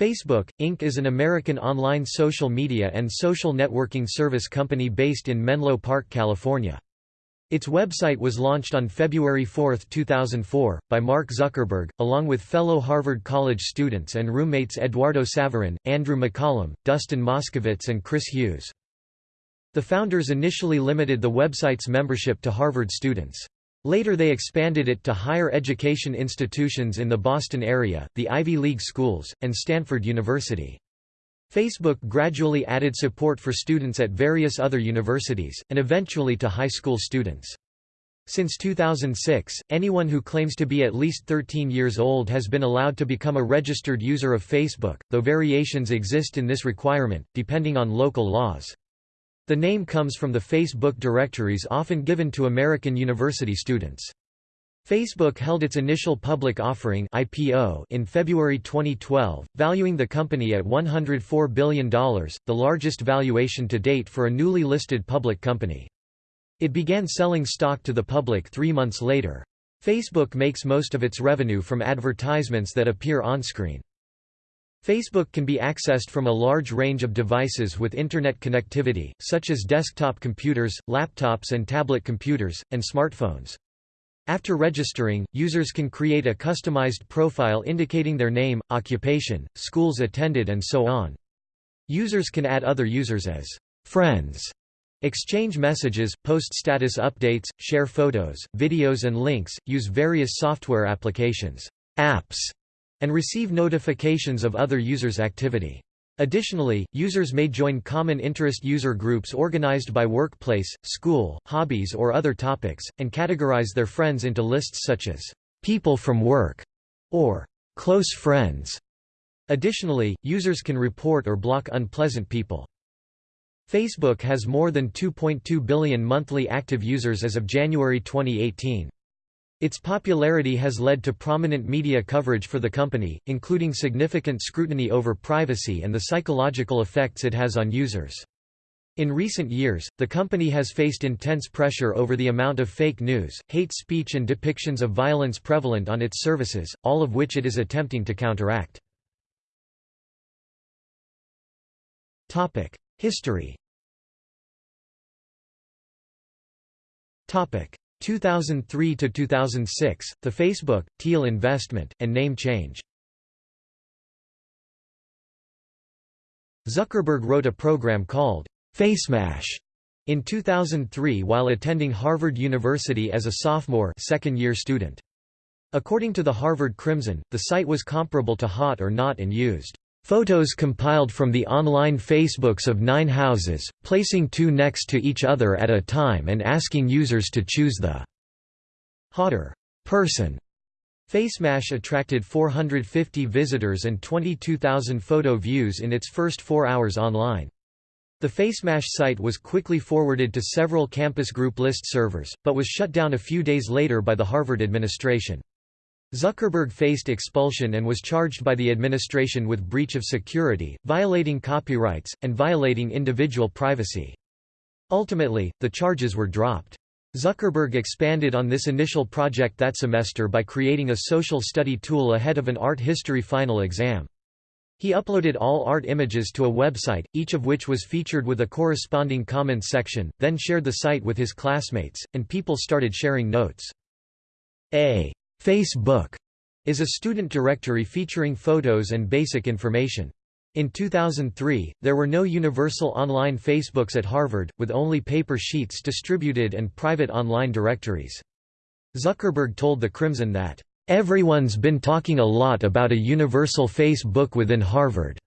Facebook, Inc. is an American online social media and social networking service company based in Menlo Park, California. Its website was launched on February 4, 2004, by Mark Zuckerberg, along with fellow Harvard College students and roommates Eduardo Saverin, Andrew McCollum, Dustin Moskovitz and Chris Hughes. The founders initially limited the website's membership to Harvard students. Later they expanded it to higher education institutions in the Boston area, the Ivy League schools, and Stanford University. Facebook gradually added support for students at various other universities, and eventually to high school students. Since 2006, anyone who claims to be at least 13 years old has been allowed to become a registered user of Facebook, though variations exist in this requirement, depending on local laws. The name comes from the Facebook directories often given to American university students. Facebook held its initial public offering IPO in February 2012, valuing the company at $104 billion, the largest valuation to date for a newly listed public company. It began selling stock to the public three months later. Facebook makes most of its revenue from advertisements that appear on-screen. Facebook can be accessed from a large range of devices with Internet connectivity, such as desktop computers, laptops and tablet computers, and smartphones. After registering, users can create a customized profile indicating their name, occupation, schools attended and so on. Users can add other users as friends, exchange messages, post status updates, share photos, videos and links, use various software applications apps, and receive notifications of other users' activity. Additionally, users may join common interest user groups organized by workplace, school, hobbies or other topics, and categorize their friends into lists such as people from work or close friends. Additionally, users can report or block unpleasant people. Facebook has more than 2.2 billion monthly active users as of January 2018. Its popularity has led to prominent media coverage for the company, including significant scrutiny over privacy and the psychological effects it has on users. In recent years, the company has faced intense pressure over the amount of fake news, hate speech and depictions of violence prevalent on its services, all of which it is attempting to counteract. History 2003 to 2006, the Facebook, Thiel investment, and name change. Zuckerberg wrote a program called FaceMash in 2003 while attending Harvard University as a sophomore second-year student. According to the Harvard Crimson, the site was comparable to Hot or Not and used Photos compiled from the online Facebooks of nine houses, placing two next to each other at a time and asking users to choose the hotter person. FaceMash attracted 450 visitors and 22,000 photo views in its first four hours online. The FaceMash site was quickly forwarded to several campus group list servers, but was shut down a few days later by the Harvard administration. Zuckerberg faced expulsion and was charged by the administration with breach of security, violating copyrights, and violating individual privacy. Ultimately, the charges were dropped. Zuckerberg expanded on this initial project that semester by creating a social study tool ahead of an art history final exam. He uploaded all art images to a website, each of which was featured with a corresponding comments section, then shared the site with his classmates, and people started sharing notes. A Facebook is a student directory featuring photos and basic information. In 2003, there were no universal online Facebooks at Harvard, with only paper sheets distributed and private online directories. Zuckerberg told the Crimson that, "...everyone's been talking a lot about a universal Facebook within Harvard.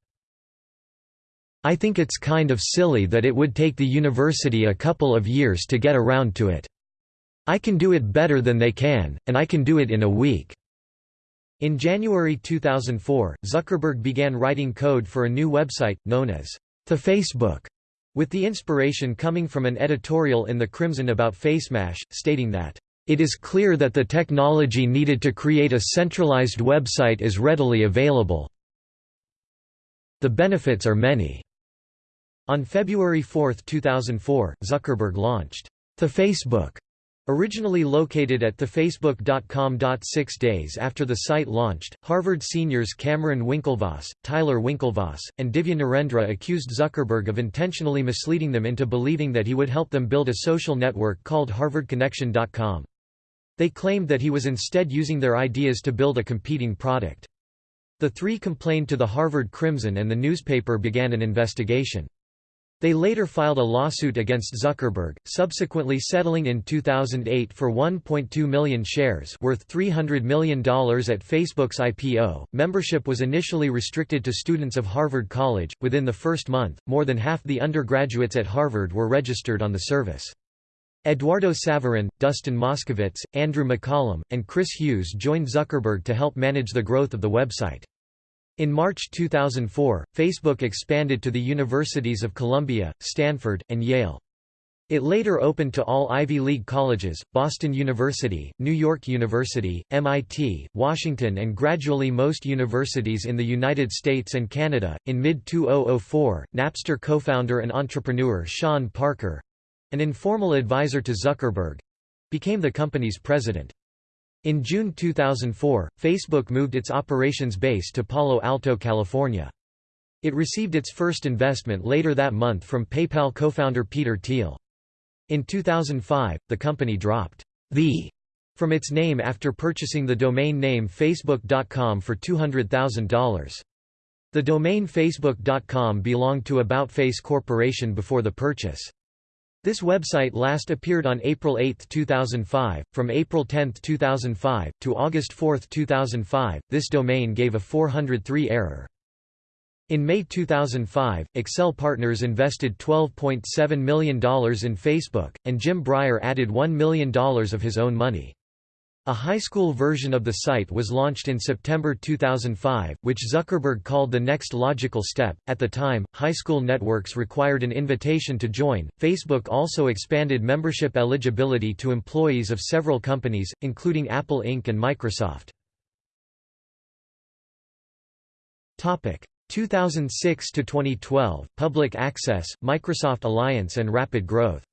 I think it's kind of silly that it would take the university a couple of years to get around to it. I can do it better than they can, and I can do it in a week." In January 2004, Zuckerberg began writing code for a new website, known as The Facebook, with the inspiration coming from an editorial in The Crimson about FaceMash, stating that, "...it is clear that the technology needed to create a centralized website is readily available. The benefits are many." On February 4, 2004, Zuckerberg launched The Facebook Originally located at thefacebook.com. Six days after the site launched, Harvard seniors Cameron Winklevoss, Tyler Winklevoss, and Divya Narendra accused Zuckerberg of intentionally misleading them into believing that he would help them build a social network called HarvardConnection.com. They claimed that he was instead using their ideas to build a competing product. The three complained to the Harvard Crimson and the newspaper began an investigation. They later filed a lawsuit against Zuckerberg, subsequently settling in 2008 for 1.2 million shares worth $300 million at Facebook's IPO. Membership was initially restricted to students of Harvard College. Within the first month, more than half the undergraduates at Harvard were registered on the service. Eduardo Saverin, Dustin Moskovitz, Andrew McCollum, and Chris Hughes joined Zuckerberg to help manage the growth of the website. In March 2004, Facebook expanded to the universities of Columbia, Stanford, and Yale. It later opened to all Ivy League colleges, Boston University, New York University, MIT, Washington, and gradually most universities in the United States and Canada. In mid 2004, Napster co founder and entrepreneur Sean Parker an informal advisor to Zuckerberg became the company's president. In June 2004, Facebook moved its operations base to Palo Alto, California. It received its first investment later that month from PayPal co-founder Peter Thiel. In 2005, the company dropped the from its name after purchasing the domain name Facebook.com for $200,000. The domain Facebook.com belonged to About Face Corporation before the purchase. This website last appeared on April 8, 2005. From April 10, 2005, to August 4, 2005, this domain gave a 403 error. In May 2005, Accel Partners invested $12.7 million in Facebook, and Jim Breyer added $1 million of his own money. A high school version of the site was launched in September 2005, which Zuckerberg called the next logical step. At the time, high school networks required an invitation to join. Facebook also expanded membership eligibility to employees of several companies, including Apple Inc. and Microsoft. Topic 2006 to 2012: Public access, Microsoft Alliance, and rapid growth.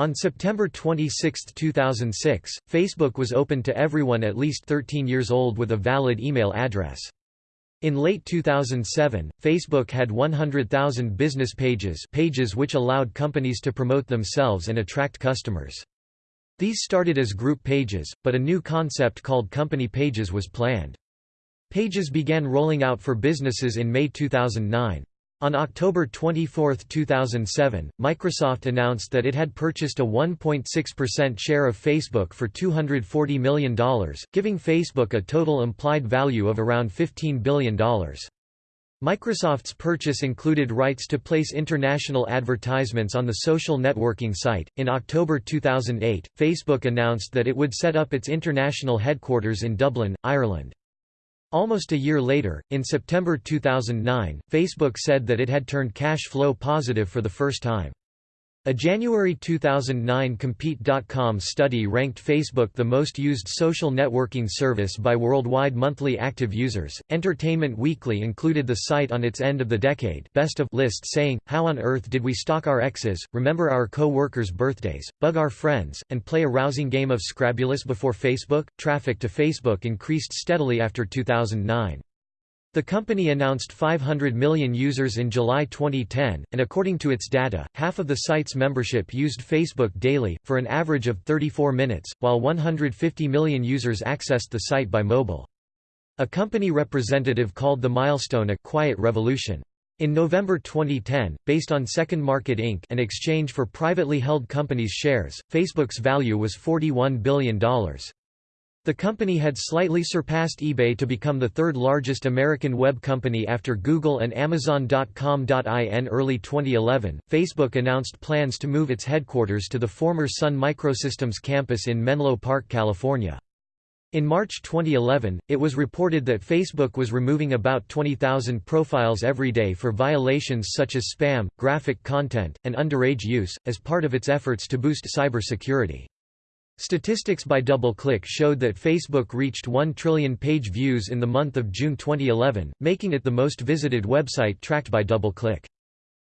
On September 26, 2006, Facebook was open to everyone at least 13 years old with a valid email address. In late 2007, Facebook had 100,000 business pages pages which allowed companies to promote themselves and attract customers. These started as group pages, but a new concept called company pages was planned. Pages began rolling out for businesses in May 2009. On October 24, 2007, Microsoft announced that it had purchased a 1.6% share of Facebook for $240 million, giving Facebook a total implied value of around $15 billion. Microsoft's purchase included rights to place international advertisements on the social networking site. In October 2008, Facebook announced that it would set up its international headquarters in Dublin, Ireland. Almost a year later, in September 2009, Facebook said that it had turned cash flow positive for the first time. A January 2009 Compete.com study ranked Facebook the most used social networking service by worldwide monthly active users. Entertainment Weekly included the site on its end of the decade best of list saying, How on earth did we stalk our exes, remember our co-workers' birthdays, bug our friends, and play a rousing game of Scrabulous before Facebook? Traffic to Facebook increased steadily after 2009. The company announced 500 million users in July 2010, and according to its data, half of the site's membership used Facebook daily, for an average of 34 minutes, while 150 million users accessed the site by mobile. A company representative called the milestone a «quiet revolution». In November 2010, based on Second Market Inc. an exchange for privately held companies' shares, Facebook's value was $41 billion. The company had slightly surpassed eBay to become the third largest American web company after Google and Amazon.com. In early 2011, Facebook announced plans to move its headquarters to the former Sun Microsystems campus in Menlo Park, California. In March 2011, it was reported that Facebook was removing about 20,000 profiles every day for violations such as spam, graphic content, and underage use, as part of its efforts to boost cybersecurity. Statistics by DoubleClick showed that Facebook reached 1 trillion page views in the month of June 2011, making it the most visited website tracked by DoubleClick.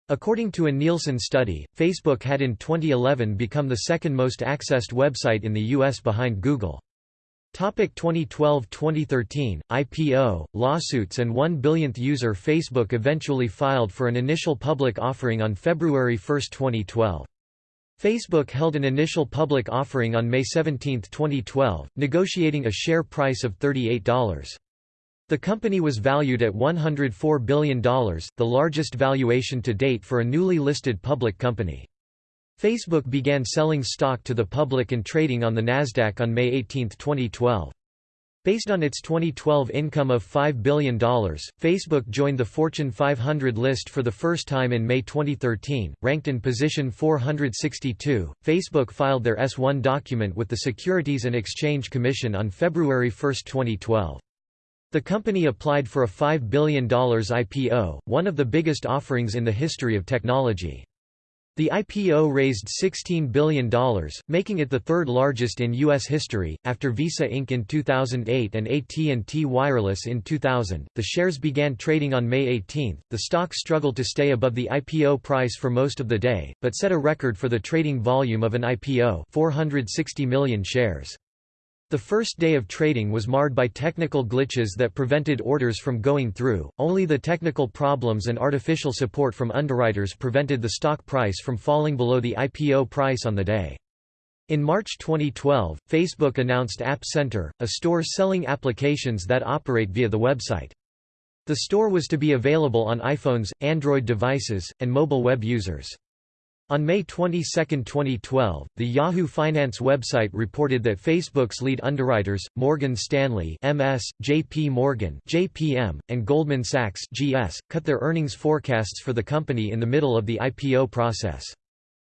According to a Nielsen study, Facebook had in 2011 become the second most accessed website in the U.S. behind Google. Topic 2012-2013 IPO lawsuits and 1 billionth user Facebook eventually filed for an initial public offering on February 1, 2012. Facebook held an initial public offering on May 17, 2012, negotiating a share price of $38. The company was valued at $104 billion, the largest valuation to date for a newly listed public company. Facebook began selling stock to the public and trading on the Nasdaq on May 18, 2012. Based on its 2012 income of $5 billion, Facebook joined the Fortune 500 list for the first time in May 2013. Ranked in position 462, Facebook filed their S1 document with the Securities and Exchange Commission on February 1, 2012. The company applied for a $5 billion IPO, one of the biggest offerings in the history of technology. The IPO raised $16 billion, making it the third largest in U.S. history, after Visa Inc. in 2008 and AT&T Wireless in 2000. The shares began trading on May 18. The stock struggled to stay above the IPO price for most of the day, but set a record for the trading volume of an IPO 460 million shares. The first day of trading was marred by technical glitches that prevented orders from going through, only the technical problems and artificial support from underwriters prevented the stock price from falling below the IPO price on the day. In March 2012, Facebook announced App Center, a store selling applications that operate via the website. The store was to be available on iPhones, Android devices, and mobile web users. On May 22, 2012, the Yahoo Finance website reported that Facebook's lead underwriters, Morgan Stanley (MS), J.P. Morgan (JPM), and Goldman Sachs (GS), cut their earnings forecasts for the company in the middle of the IPO process.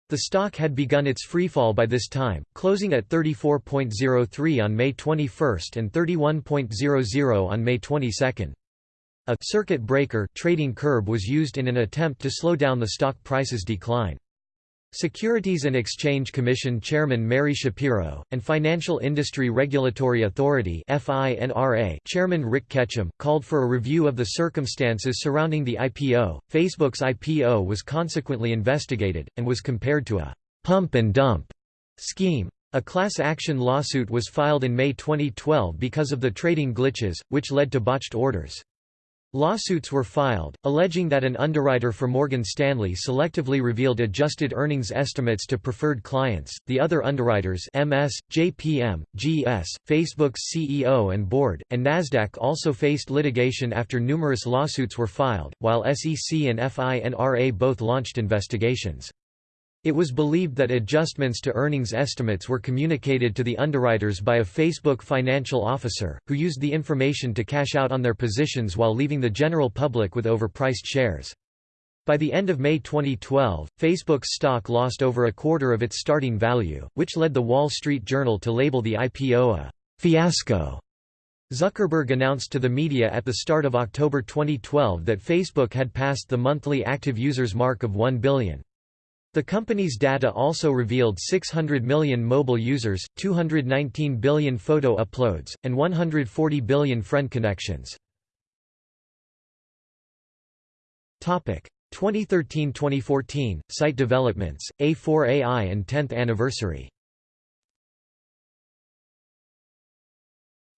The stock had begun its freefall by this time, closing at 34.03 on May 21 and 31.00 on May 22. A circuit breaker trading curb was used in an attempt to slow down the stock price's decline. Securities and Exchange Commission Chairman Mary Schapiro, and Financial Industry Regulatory Authority Chairman Rick Ketchum, called for a review of the circumstances surrounding the IPO. Facebook's IPO was consequently investigated, and was compared to a pump and dump scheme. A class action lawsuit was filed in May 2012 because of the trading glitches, which led to botched orders. Lawsuits were filed, alleging that an underwriter for Morgan Stanley selectively revealed adjusted earnings estimates to preferred clients. The other underwriters MS, JPM, GS, Facebook's CEO and board, and Nasdaq also faced litigation after numerous lawsuits were filed, while SEC and FINRA both launched investigations. It was believed that adjustments to earnings estimates were communicated to the underwriters by a Facebook financial officer, who used the information to cash out on their positions while leaving the general public with overpriced shares. By the end of May 2012, Facebook's stock lost over a quarter of its starting value, which led The Wall Street Journal to label the IPO a fiasco. Zuckerberg announced to the media at the start of October 2012 that Facebook had passed the monthly active users mark of 1 billion. The company's data also revealed 600 million mobile users, 219 billion photo uploads, and 140 billion friend connections. 2013–2014, site developments, A4AI and 10th anniversary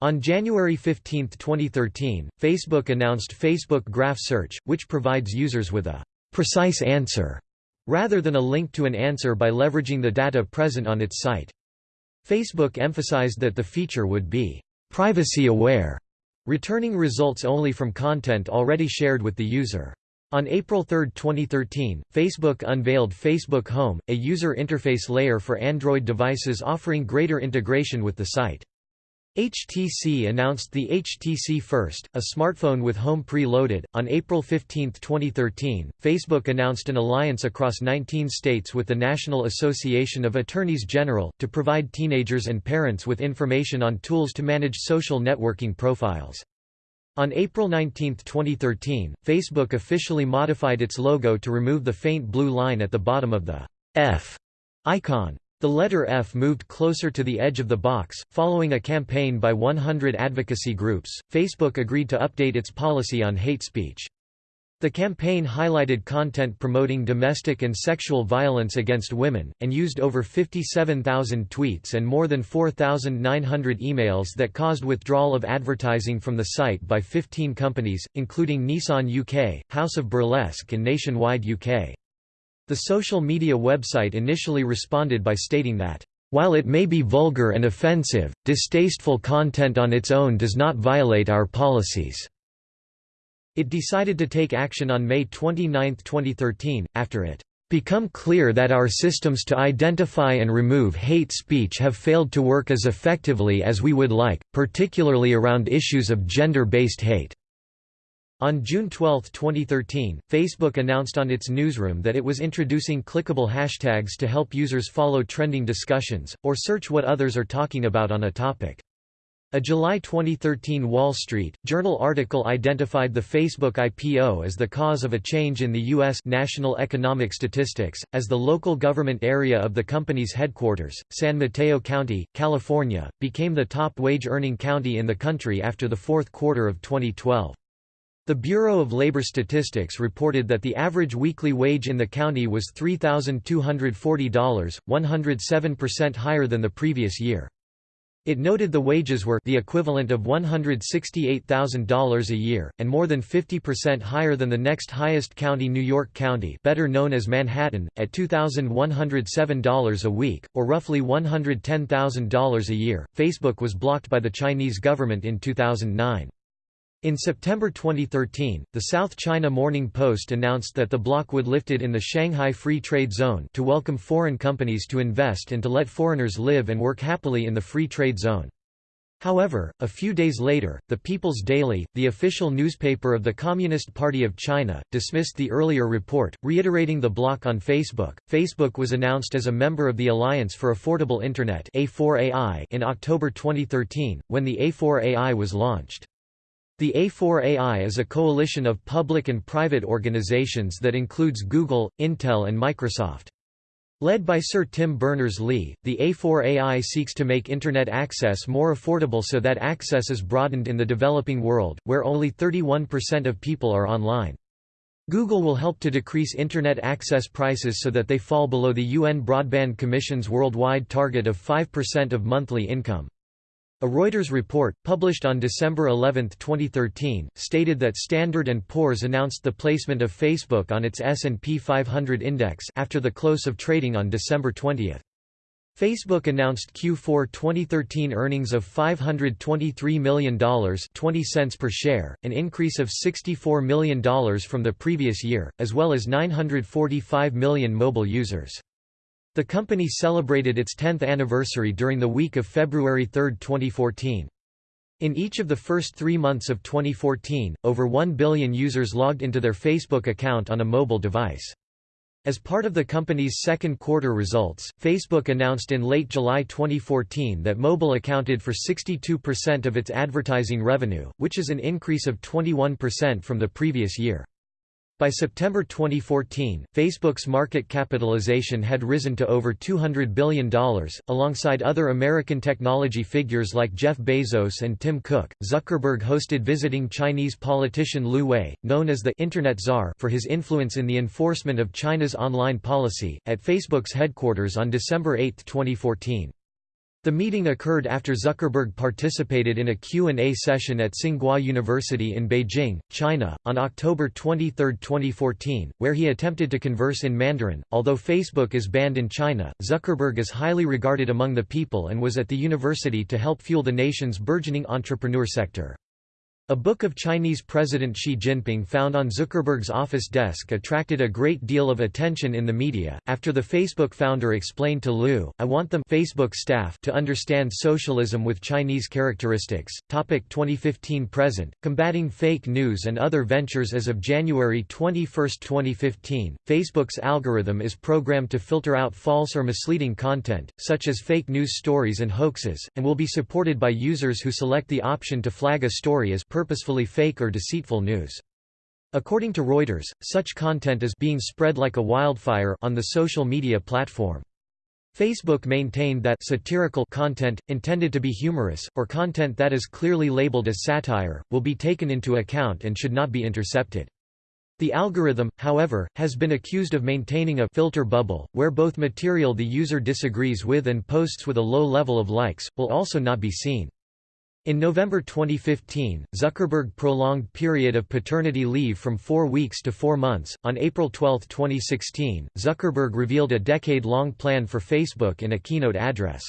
On January 15, 2013, Facebook announced Facebook Graph Search, which provides users with a «precise answer» rather than a link to an answer by leveraging the data present on its site. Facebook emphasized that the feature would be privacy-aware, returning results only from content already shared with the user. On April 3, 2013, Facebook unveiled Facebook Home, a user interface layer for Android devices offering greater integration with the site. HTC announced the HTC First, a smartphone with Home pre-loaded. On April 15, 2013, Facebook announced an alliance across 19 states with the National Association of Attorneys General, to provide teenagers and parents with information on tools to manage social networking profiles. On April 19, 2013, Facebook officially modified its logo to remove the faint blue line at the bottom of the F icon. The letter F moved closer to the edge of the box. Following a campaign by 100 advocacy groups, Facebook agreed to update its policy on hate speech. The campaign highlighted content promoting domestic and sexual violence against women, and used over 57,000 tweets and more than 4,900 emails that caused withdrawal of advertising from the site by 15 companies, including Nissan UK, House of Burlesque and Nationwide UK. The social media website initially responded by stating that, "...while it may be vulgar and offensive, distasteful content on its own does not violate our policies." It decided to take action on May 29, 2013, after it become clear that our systems to identify and remove hate speech have failed to work as effectively as we would like, particularly around issues of gender-based hate." On June 12, 2013, Facebook announced on its newsroom that it was introducing clickable hashtags to help users follow trending discussions, or search what others are talking about on a topic. A July 2013 Wall Street Journal article identified the Facebook IPO as the cause of a change in the U.S. national economic statistics, as the local government area of the company's headquarters, San Mateo County, California, became the top wage-earning county in the country after the fourth quarter of 2012. The Bureau of Labor Statistics reported that the average weekly wage in the county was $3,240, 107% higher than the previous year. It noted the wages were the equivalent of $168,000 a year, and more than 50% higher than the next highest county New York County better known as Manhattan, at $2,107 a week, or roughly $110,000 a year. Facebook was blocked by the Chinese government in 2009. In September 2013, the South China Morning Post announced that the block would lift it in the Shanghai Free Trade Zone to welcome foreign companies to invest and to let foreigners live and work happily in the Free Trade Zone. However, a few days later, the People's Daily, the official newspaper of the Communist Party of China, dismissed the earlier report, reiterating the block on Facebook. Facebook was announced as a member of the Alliance for Affordable Internet (A4AI) in October 2013, when the A4AI was launched. The A4AI is a coalition of public and private organizations that includes Google, Intel and Microsoft. Led by Sir Tim Berners-Lee, the A4AI seeks to make Internet access more affordable so that access is broadened in the developing world, where only 31% of people are online. Google will help to decrease Internet access prices so that they fall below the UN Broadband Commission's worldwide target of 5% of monthly income. A Reuters report, published on December 11, 2013, stated that Standard & Poor's announced the placement of Facebook on its S&P 500 index after the close of trading on December 20. Facebook announced Q4 2013 earnings of $523 million 20 cents per share, an increase of $64 million from the previous year, as well as 945 million mobile users. The company celebrated its 10th anniversary during the week of February 3, 2014. In each of the first three months of 2014, over 1 billion users logged into their Facebook account on a mobile device. As part of the company's second quarter results, Facebook announced in late July 2014 that mobile accounted for 62% of its advertising revenue, which is an increase of 21% from the previous year. By September 2014, Facebook's market capitalization had risen to over $200 billion. Alongside other American technology figures like Jeff Bezos and Tim Cook, Zuckerberg hosted visiting Chinese politician Lu Wei, known as the Internet Czar for his influence in the enforcement of China's online policy, at Facebook's headquarters on December 8, 2014. The meeting occurred after Zuckerberg participated in a Q&A session at Tsinghua University in Beijing, China, on October 23, 2014, where he attempted to converse in Mandarin. Although Facebook is banned in China, Zuckerberg is highly regarded among the people and was at the university to help fuel the nation's burgeoning entrepreneur sector. A book of Chinese President Xi Jinping found on Zuckerberg's office desk attracted a great deal of attention in the media. After the Facebook founder explained to Lu, I want them Facebook staff to understand socialism with Chinese characteristics. Topic 2015 present Combating fake news and other ventures as of January 21, 2015, Facebook's algorithm is programmed to filter out false or misleading content, such as fake news stories and hoaxes, and will be supported by users who select the option to flag a story as purposefully fake or deceitful news. According to Reuters, such content is being spread like a wildfire on the social media platform. Facebook maintained that satirical content, intended to be humorous, or content that is clearly labeled as satire, will be taken into account and should not be intercepted. The algorithm, however, has been accused of maintaining a filter bubble, where both material the user disagrees with and posts with a low level of likes, will also not be seen. In November 2015, Zuckerberg prolonged period of paternity leave from four weeks to four months. On April 12, 2016, Zuckerberg revealed a decade long plan for Facebook in a keynote address.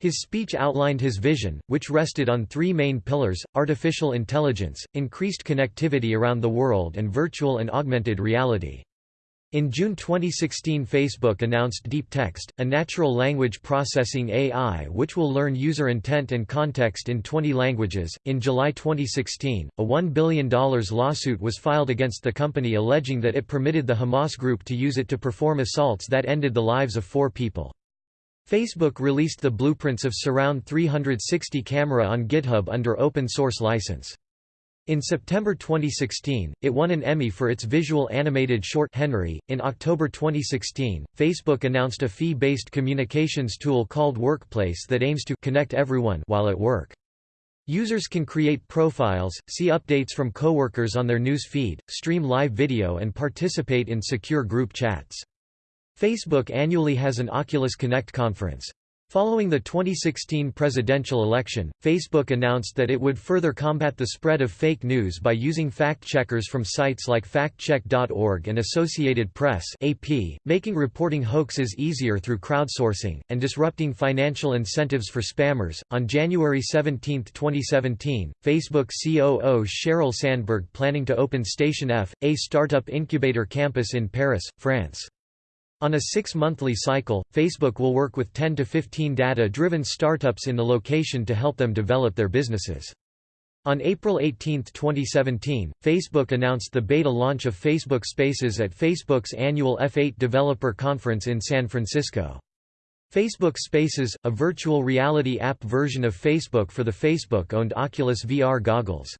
His speech outlined his vision, which rested on three main pillars artificial intelligence, increased connectivity around the world, and virtual and augmented reality. In June 2016 Facebook announced DeepText, a natural language processing AI which will learn user intent and context in 20 languages. In July 2016, a $1 billion lawsuit was filed against the company alleging that it permitted the Hamas group to use it to perform assaults that ended the lives of four people. Facebook released the blueprints of Surround 360 camera on GitHub under open source license. In September 2016, it won an Emmy for its visual animated short Henry. In October 2016, Facebook announced a fee-based communications tool called Workplace that aims to connect everyone while at work. Users can create profiles, see updates from coworkers on their news feed, stream live video and participate in secure group chats. Facebook annually has an Oculus Connect conference. Following the 2016 presidential election, Facebook announced that it would further combat the spread of fake news by using fact-checkers from sites like factcheck.org and Associated Press (AP), making reporting hoaxes easier through crowdsourcing and disrupting financial incentives for spammers. On January 17, 2017, Facebook COO Sheryl Sandberg planning to open Station F, a startup incubator campus in Paris, France. On a six-monthly cycle, Facebook will work with 10 to 15 data-driven startups in the location to help them develop their businesses. On April 18, 2017, Facebook announced the beta launch of Facebook Spaces at Facebook's annual F8 Developer Conference in San Francisco. Facebook Spaces, a virtual reality app version of Facebook for the Facebook-owned Oculus VR goggles.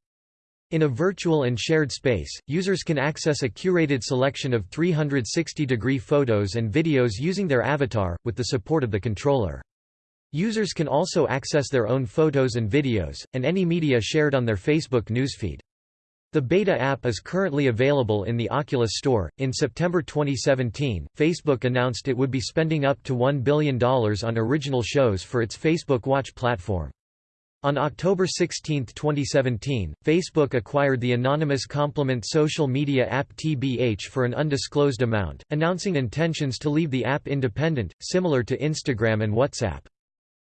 In a virtual and shared space, users can access a curated selection of 360-degree photos and videos using their avatar, with the support of the controller. Users can also access their own photos and videos, and any media shared on their Facebook newsfeed. The beta app is currently available in the Oculus Store. In September 2017, Facebook announced it would be spending up to $1 billion on original shows for its Facebook Watch platform. On October 16, 2017, Facebook acquired the anonymous complement social media app TBH for an undisclosed amount, announcing intentions to leave the app independent, similar to Instagram and WhatsApp.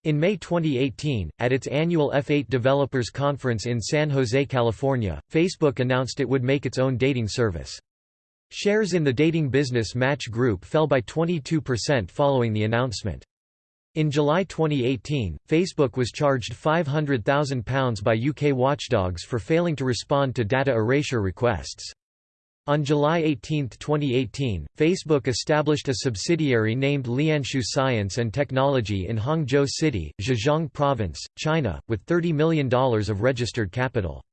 In May 2018, at its annual F8 Developers Conference in San Jose, California, Facebook announced it would make its own dating service. Shares in the dating business Match Group fell by 22% following the announcement. In July 2018, Facebook was charged £500,000 by UK watchdogs for failing to respond to data erasure requests. On July 18, 2018, Facebook established a subsidiary named Lianshu Science and Technology in Hangzhou City, Zhejiang Province, China, with $30 million of registered capital.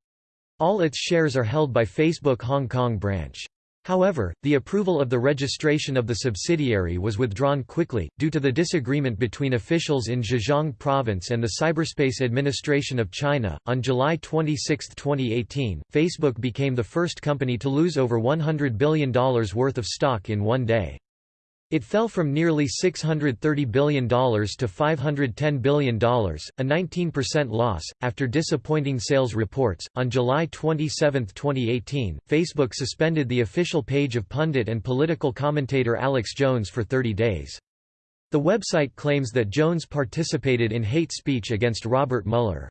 All its shares are held by Facebook Hong Kong branch. However, the approval of the registration of the subsidiary was withdrawn quickly, due to the disagreement between officials in Zhejiang Province and the Cyberspace Administration of China. On July 26, 2018, Facebook became the first company to lose over $100 billion worth of stock in one day. It fell from nearly $630 billion to $510 billion, a 19% loss, after disappointing sales reports. On July 27, 2018, Facebook suspended the official page of pundit and political commentator Alex Jones for 30 days. The website claims that Jones participated in hate speech against Robert Mueller.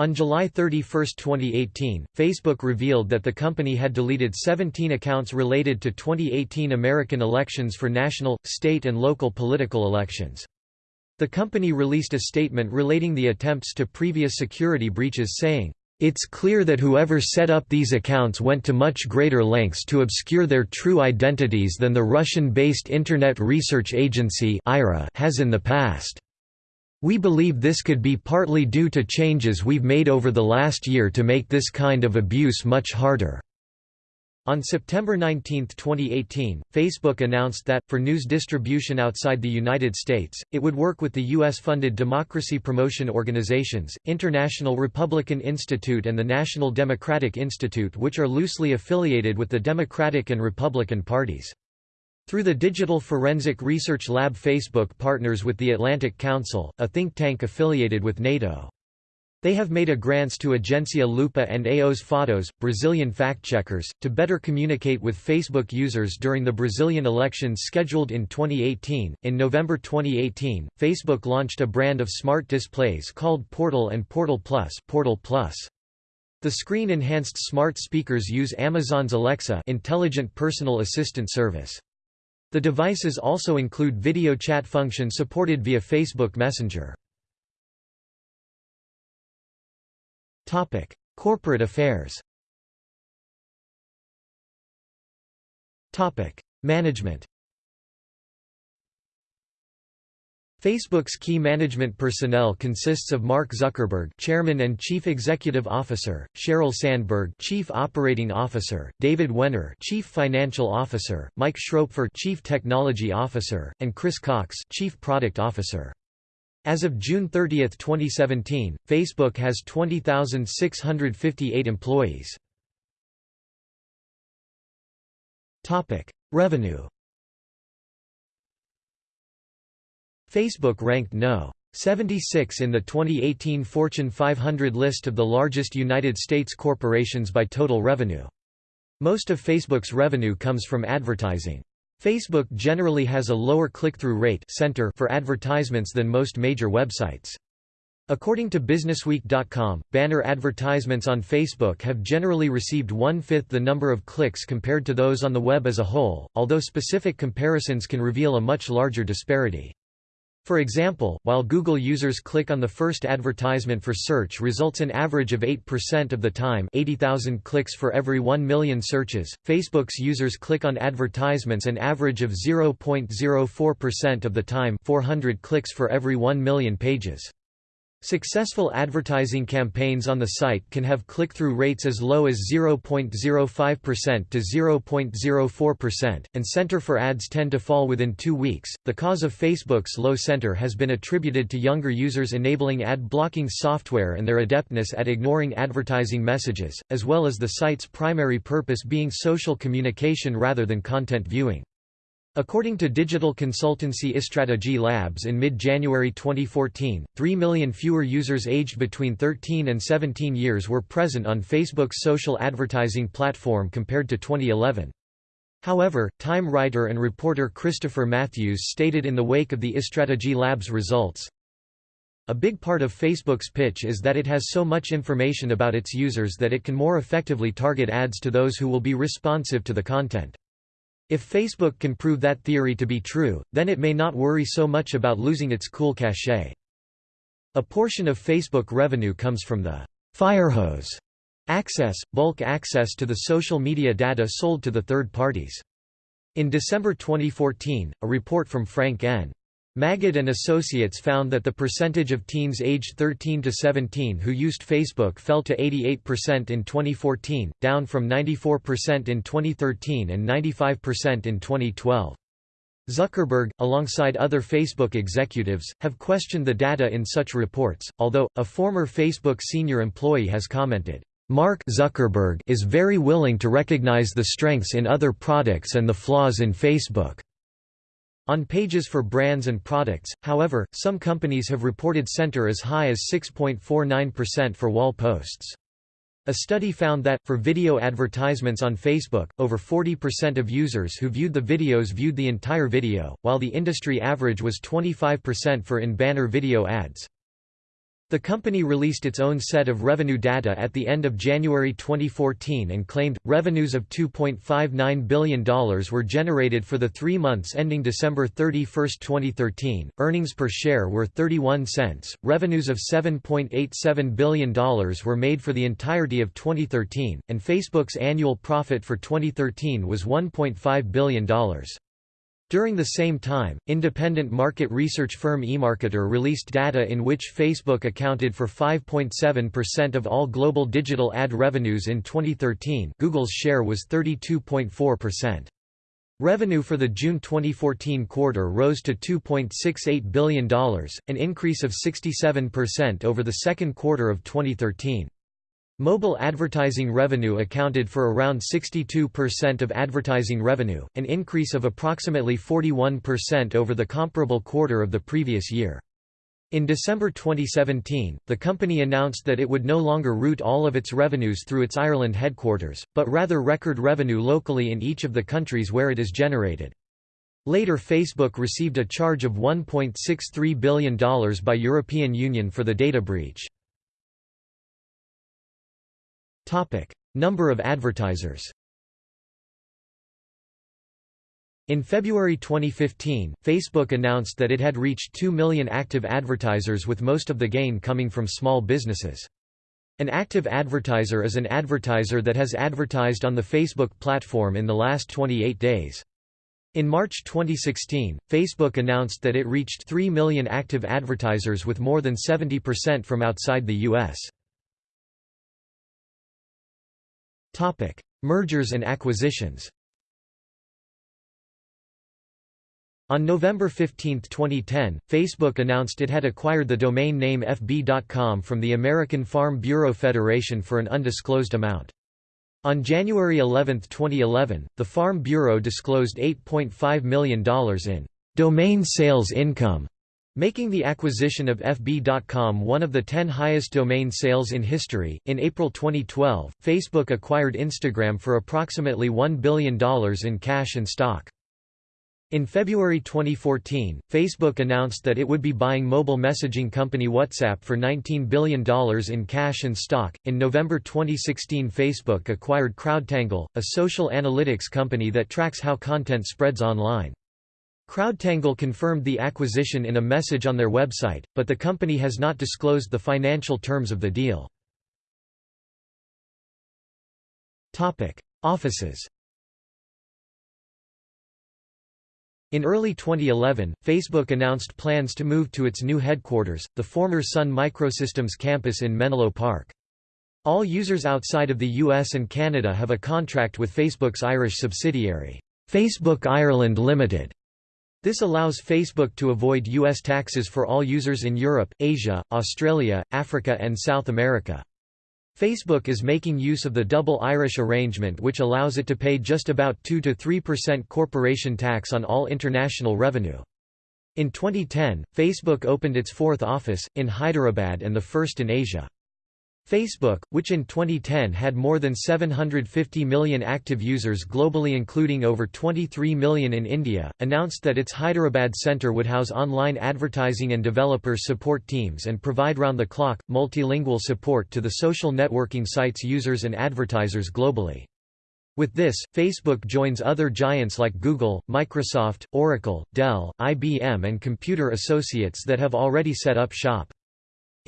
On July 31, 2018, Facebook revealed that the company had deleted 17 accounts related to 2018 American elections for national, state and local political elections. The company released a statement relating the attempts to previous security breaches saying, it's clear that whoever set up these accounts went to much greater lengths to obscure their true identities than the Russian-based Internet Research Agency has in the past. We believe this could be partly due to changes we've made over the last year to make this kind of abuse much harder." On September 19, 2018, Facebook announced that, for news distribution outside the United States, it would work with the U.S.-funded democracy promotion organizations, International Republican Institute and the National Democratic Institute which are loosely affiliated with the Democratic and Republican parties. Through the Digital Forensic Research Lab Facebook partners with the Atlantic Council, a think tank affiliated with NATO. They have made a grants to Agência Lupa and Aos Fatos, Brazilian fact-checkers, to better communicate with Facebook users during the Brazilian elections scheduled in 2018. In November 2018, Facebook launched a brand of smart displays called Portal and Portal Plus, Portal Plus. The screen-enhanced smart speakers use Amazon's Alexa intelligent personal assistant service. The devices also include video chat function supported via Facebook Messenger. Topic: Corporate affairs Topic: Management Facebook's key management personnel consists of Mark Zuckerberg, Chairman and Chief Executive Officer, Sheryl Sandberg, Chief Operating Officer, David Wehner, Chief Financial Officer, Mike Schroepfer, Chief Technology Officer, and Chris Cox, Chief Product Officer. As of June 30, 2017, Facebook has 20,658 employees. Topic: Revenue Facebook ranked No. 76 in the 2018 Fortune 500 list of the largest United States corporations by total revenue. Most of Facebook's revenue comes from advertising. Facebook generally has a lower click-through rate center for advertisements than most major websites. According to BusinessWeek.com, banner advertisements on Facebook have generally received one-fifth the number of clicks compared to those on the web as a whole, although specific comparisons can reveal a much larger disparity. For example, while Google users click on the first advertisement for search results an average of 8% of the time 80,000 clicks for every 1 million searches, Facebook's users click on advertisements an average of 0.04% of the time 400 clicks for every 1 million pages. Successful advertising campaigns on the site can have click-through rates as low as 0.05% to 0.04%, and center for ads tend to fall within two weeks. The cause of Facebook's low center has been attributed to younger users enabling ad blocking software and their adeptness at ignoring advertising messages, as well as the site's primary purpose being social communication rather than content viewing. According to digital consultancy iStrategy Labs in mid-January 2014, 3 million fewer users aged between 13 and 17 years were present on Facebook's social advertising platform compared to 2011. However, Time writer and reporter Christopher Matthews stated in the wake of the iStrategy Labs results, a big part of Facebook's pitch is that it has so much information about its users that it can more effectively target ads to those who will be responsive to the content. If Facebook can prove that theory to be true, then it may not worry so much about losing its cool cachet. A portion of Facebook revenue comes from the firehose access, bulk access to the social media data sold to the third parties. In December 2014, a report from Frank N. Magid and Associates found that the percentage of teens aged 13 to 17 who used Facebook fell to 88% in 2014, down from 94% in 2013 and 95% in 2012. Zuckerberg, alongside other Facebook executives, have questioned the data in such reports, although, a former Facebook senior employee has commented, Mark Zuckerberg is very willing to recognize the strengths in other products and the flaws in Facebook. On pages for brands and products, however, some companies have reported center as high as 6.49% for wall posts. A study found that, for video advertisements on Facebook, over 40% of users who viewed the videos viewed the entire video, while the industry average was 25% for in-banner video ads. The company released its own set of revenue data at the end of January 2014 and claimed, revenues of $2.59 billion were generated for the three months ending December 31, 2013, earnings per share were 31 cents, revenues of $7.87 billion were made for the entirety of 2013, and Facebook's annual profit for 2013 was $1.5 billion. During the same time, independent market research firm eMarketer released data in which Facebook accounted for 5.7% of all global digital ad revenues in 2013 Google's share was 32.4%. Revenue for the June 2014 quarter rose to $2.68 billion, an increase of 67% over the second quarter of 2013. Mobile advertising revenue accounted for around 62% of advertising revenue, an increase of approximately 41% over the comparable quarter of the previous year. In December 2017, the company announced that it would no longer route all of its revenues through its Ireland headquarters, but rather record revenue locally in each of the countries where it is generated. Later Facebook received a charge of $1.63 billion by European Union for the data breach. Number of advertisers In February 2015, Facebook announced that it had reached 2 million active advertisers with most of the gain coming from small businesses. An active advertiser is an advertiser that has advertised on the Facebook platform in the last 28 days. In March 2016, Facebook announced that it reached 3 million active advertisers with more than 70% from outside the U.S. Mergers and acquisitions. On November 15, 2010, Facebook announced it had acquired the domain name FB.com from the American Farm Bureau Federation for an undisclosed amount. On January 11, 2011, the Farm Bureau disclosed $8.5 million in domain sales income, making the acquisition of FB.com one of the 10 highest domain sales in history. In April 2012, Facebook acquired Instagram for approximately $1 billion in cash and stock. In February 2014, Facebook announced that it would be buying mobile messaging company WhatsApp for $19 billion in cash and stock. In November 2016, Facebook acquired CrowdTangle, a social analytics company that tracks how content spreads online. CrowdTangle confirmed the acquisition in a message on their website, but the company has not disclosed the financial terms of the deal. Offices In early 2011, Facebook announced plans to move to its new headquarters, the former Sun Microsystems campus in Menlo Park. All users outside of the US and Canada have a contract with Facebook's Irish subsidiary, Facebook Ireland Limited. This allows Facebook to avoid US taxes for all users in Europe, Asia, Australia, Africa and South America. Facebook is making use of the double Irish arrangement which allows it to pay just about 2–3% corporation tax on all international revenue. In 2010, Facebook opened its fourth office, in Hyderabad and the first in Asia. Facebook, which in 2010 had more than 750 million active users globally including over 23 million in India, announced that its Hyderabad center would house online advertising and developer support teams and provide round-the-clock, multilingual support to the social networking sites users and advertisers globally. With this, Facebook joins other giants like Google, Microsoft, Oracle, Dell, IBM and Computer Associates that have already set up shop.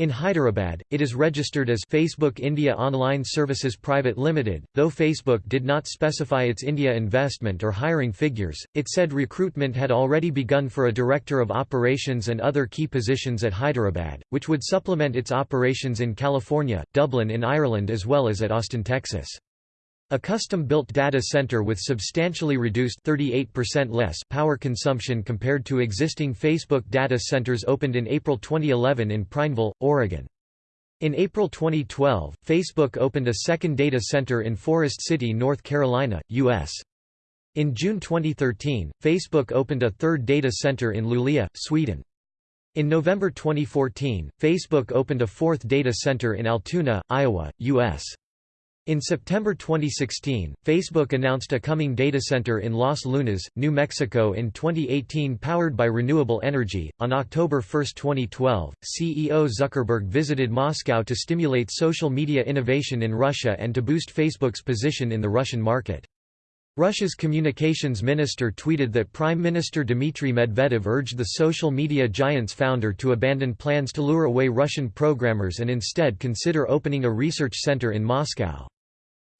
In Hyderabad, it is registered as Facebook India Online Services Private Limited. Though Facebook did not specify its India investment or hiring figures, it said recruitment had already begun for a director of operations and other key positions at Hyderabad, which would supplement its operations in California, Dublin in Ireland as well as at Austin, Texas. A custom-built data center with substantially reduced 38% less power consumption compared to existing Facebook data centers opened in April 2011 in Prineville, Oregon. In April 2012, Facebook opened a second data center in Forest City, North Carolina, U.S. In June 2013, Facebook opened a third data center in Luleå, Sweden. In November 2014, Facebook opened a fourth data center in Altoona, Iowa, U.S. In September 2016, Facebook announced a coming data center in Los Lunas, New Mexico in 2018 powered by renewable energy. On October 1, 2012, CEO Zuckerberg visited Moscow to stimulate social media innovation in Russia and to boost Facebook's position in the Russian market. Russia's communications minister tweeted that Prime Minister Dmitry Medvedev urged the social media giant's founder to abandon plans to lure away Russian programmers and instead consider opening a research center in Moscow.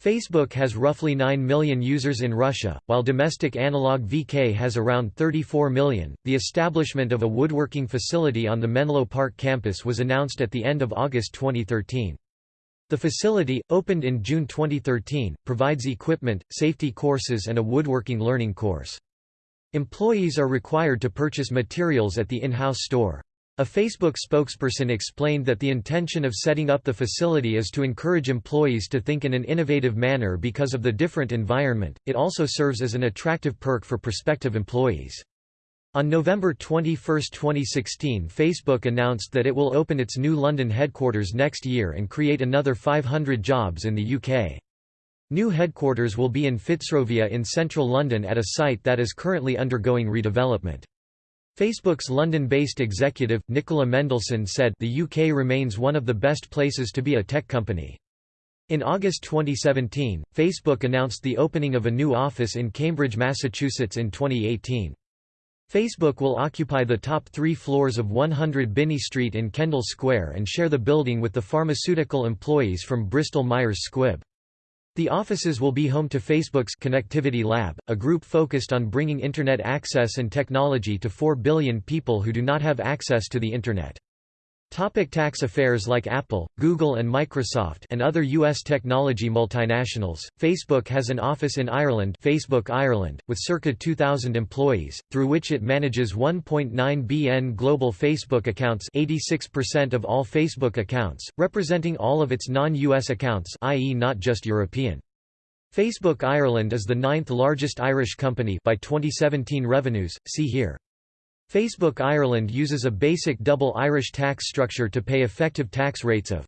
Facebook has roughly 9 million users in Russia, while domestic analog VK has around 34 million. The establishment of a woodworking facility on the Menlo Park campus was announced at the end of August 2013. The facility, opened in June 2013, provides equipment, safety courses and a woodworking learning course. Employees are required to purchase materials at the in-house store. A Facebook spokesperson explained that the intention of setting up the facility is to encourage employees to think in an innovative manner because of the different environment. It also serves as an attractive perk for prospective employees. On November 21, 2016 Facebook announced that it will open its new London headquarters next year and create another 500 jobs in the UK. New headquarters will be in Fitzrovia in central London at a site that is currently undergoing redevelopment. Facebook's London-based executive, Nicola Mendelsohn said the UK remains one of the best places to be a tech company. In August 2017, Facebook announced the opening of a new office in Cambridge, Massachusetts in 2018. Facebook will occupy the top three floors of 100 Binney Street in Kendall Square and share the building with the pharmaceutical employees from Bristol Myers Squibb. The offices will be home to Facebook's Connectivity Lab, a group focused on bringing Internet access and technology to 4 billion people who do not have access to the Internet. Topic tax affairs Like Apple, Google and Microsoft and other U.S. technology multinationals, Facebook has an office in Ireland Facebook Ireland, with circa 2,000 employees, through which it manages 1.9 BN global Facebook accounts 86% of all Facebook accounts, representing all of its non-US accounts i.e. not just European. Facebook Ireland is the ninth largest Irish company by 2017 revenues, see here. Facebook Ireland uses a basic double Irish tax structure to pay effective tax rates of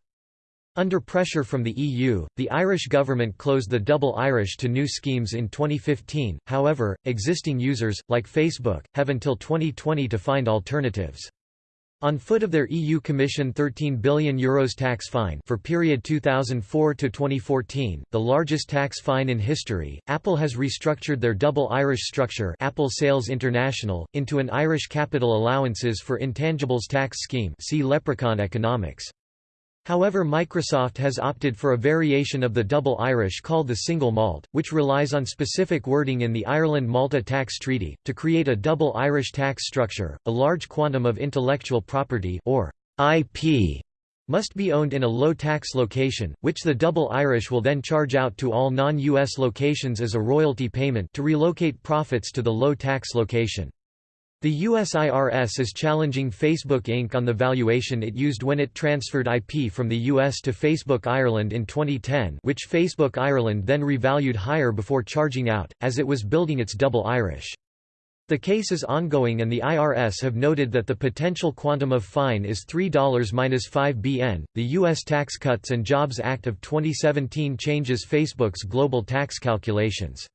under pressure from the EU, the Irish government closed the double Irish to new schemes in 2015, however, existing users, like Facebook, have until 2020 to find alternatives. On foot of their EU Commission €13 billion Euros tax fine for period 2004 to 2014, the largest tax fine in history, Apple has restructured their double Irish structure Apple Sales International, into an Irish capital allowances for intangibles tax scheme see Leprechaun economics. However Microsoft has opted for a variation of the double Irish called the single malt, which relies on specific wording in the Ireland-Malta Tax Treaty, to create a double Irish tax structure. A large quantum of intellectual property or IP must be owned in a low-tax location, which the double Irish will then charge out to all non-US locations as a royalty payment to relocate profits to the low-tax location. The US IRS is challenging Facebook Inc. on the valuation it used when it transferred IP from the US to Facebook Ireland in 2010 which Facebook Ireland then revalued higher before charging out, as it was building its double Irish. The case is ongoing and the IRS have noted that the potential quantum of fine is $3-5 BN. The U.S. Tax Cuts and Jobs Act of 2017 changes Facebook's global tax calculations.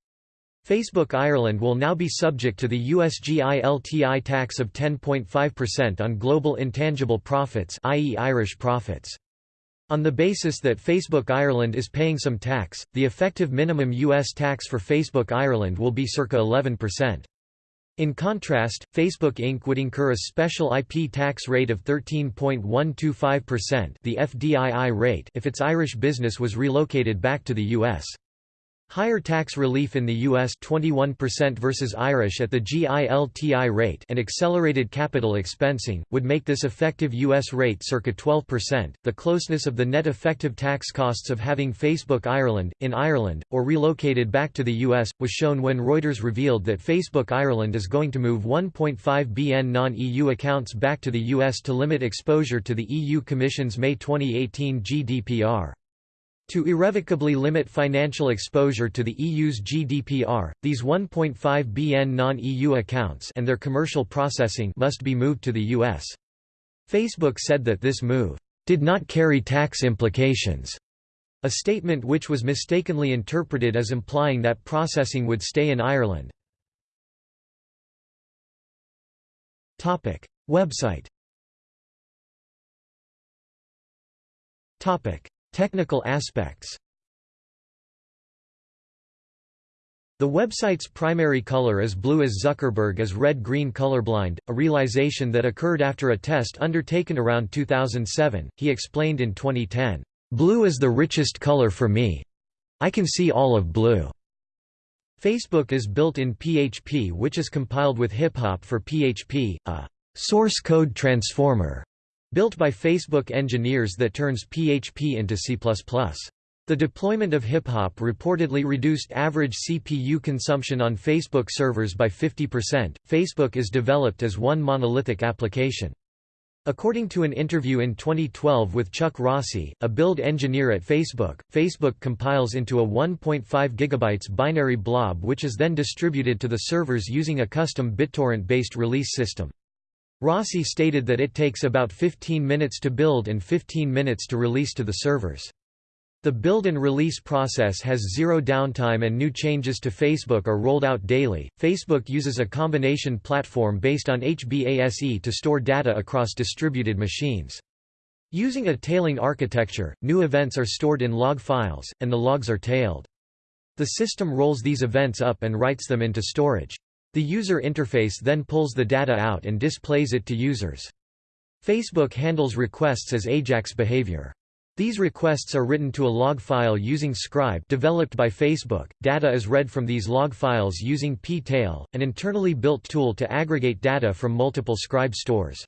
Facebook Ireland will now be subject to the USGILTI tax of 10.5% on global intangible profits i.e. Irish profits. On the basis that Facebook Ireland is paying some tax, the effective minimum U.S. tax for Facebook Ireland will be circa 11%. In contrast, Facebook Inc. would incur a special IP tax rate of 13.125% the FDII rate if its Irish business was relocated back to the U.S. Higher tax relief in the U.S. 21% versus Irish at the GILTI rate and accelerated capital expensing, would make this effective U.S. rate circa 12%. The closeness of the net effective tax costs of having Facebook Ireland, in Ireland, or relocated back to the U.S., was shown when Reuters revealed that Facebook Ireland is going to move 1.5 BN non-EU accounts back to the U.S. to limit exposure to the EU Commission's May 2018 GDPR. To irrevocably limit financial exposure to the EU's GDPR, these 1.5 BN non-EU accounts and their commercial processing must be moved to the US. Facebook said that this move did not carry tax implications, a statement which was mistakenly interpreted as implying that processing would stay in Ireland. Topic: Website. Topic: Technical aspects The website's primary color is blue as Zuckerberg is red-green colorblind, a realization that occurred after a test undertaken around 2007. He explained in 2010, "Blue is the richest color for me. I can see all of blue. Facebook is built in PHP which is compiled with HipHop for PHP, a source code transformer built by Facebook engineers that turns PHP into C++. The deployment of HipHop reportedly reduced average CPU consumption on Facebook servers by 50%. Facebook is developed as one monolithic application. According to an interview in 2012 with Chuck Rossi, a build engineer at Facebook, Facebook compiles into a 1.5 GB binary blob which is then distributed to the servers using a custom BitTorrent-based release system. Rossi stated that it takes about 15 minutes to build and 15 minutes to release to the servers. The build and release process has zero downtime and new changes to Facebook are rolled out daily. Facebook uses a combination platform based on HBASE to store data across distributed machines. Using a tailing architecture, new events are stored in log files, and the logs are tailed. The system rolls these events up and writes them into storage. The user interface then pulls the data out and displays it to users. Facebook handles requests as AJAX behavior. These requests are written to a log file using Scribe developed by Facebook. Data is read from these log files using ptail, an internally built tool to aggregate data from multiple Scribe stores.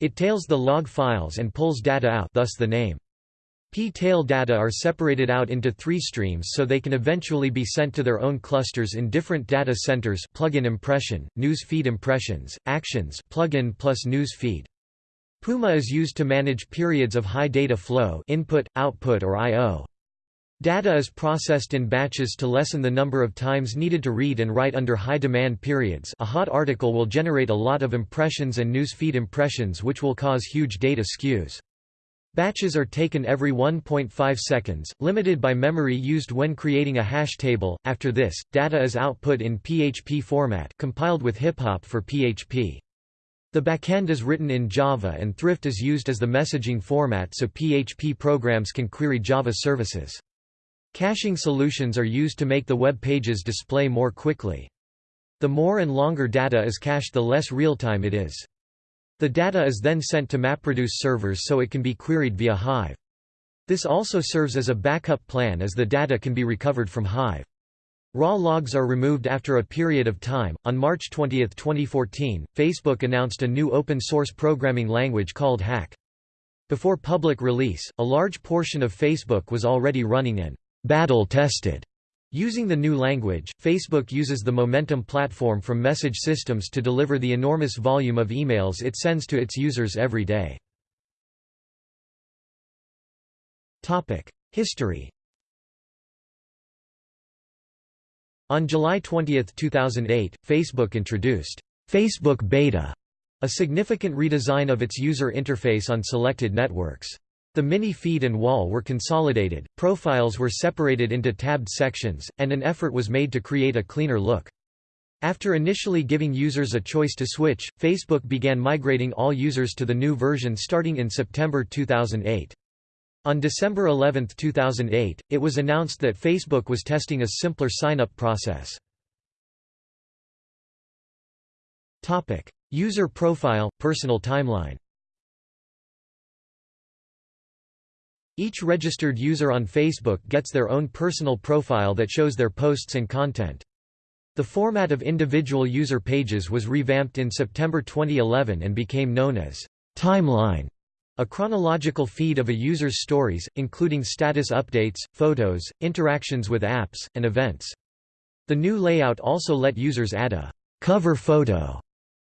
It tails the log files and pulls data out thus the name. P-tail data are separated out into three streams so they can eventually be sent to their own clusters in different data centers plugin impression, news feed impressions, actions plugin plus news feed. Puma is used to manage periods of high data flow input, output or I.O. Data is processed in batches to lessen the number of times needed to read and write under high demand periods a hot article will generate a lot of impressions and newsfeed impressions which will cause huge data skews. Batches are taken every 1.5 seconds, limited by memory used when creating a hash table. After this, data is output in PHP format compiled with HipHop for PHP. The backend is written in Java and Thrift is used as the messaging format so PHP programs can query Java services. Caching solutions are used to make the web pages display more quickly. The more and longer data is cached the less real-time it is. The data is then sent to MapReduce servers so it can be queried via Hive. This also serves as a backup plan as the data can be recovered from Hive. Raw logs are removed after a period of time. On March 20, 2014, Facebook announced a new open source programming language called Hack. Before public release, a large portion of Facebook was already running and battle tested. Using the new language, Facebook uses the Momentum platform from message systems to deliver the enormous volume of emails it sends to its users every day. History On July 20, 2008, Facebook introduced Facebook Beta, a significant redesign of its user interface on selected networks. The mini feed and wall were consolidated, profiles were separated into tabbed sections, and an effort was made to create a cleaner look. After initially giving users a choice to switch, Facebook began migrating all users to the new version starting in September 2008. On December 11, 2008, it was announced that Facebook was testing a simpler sign-up process. User profile, personal timeline Each registered user on Facebook gets their own personal profile that shows their posts and content. The format of individual user pages was revamped in September 2011 and became known as Timeline. A chronological feed of a user's stories, including status updates, photos, interactions with apps, and events. The new layout also let users add a cover photo,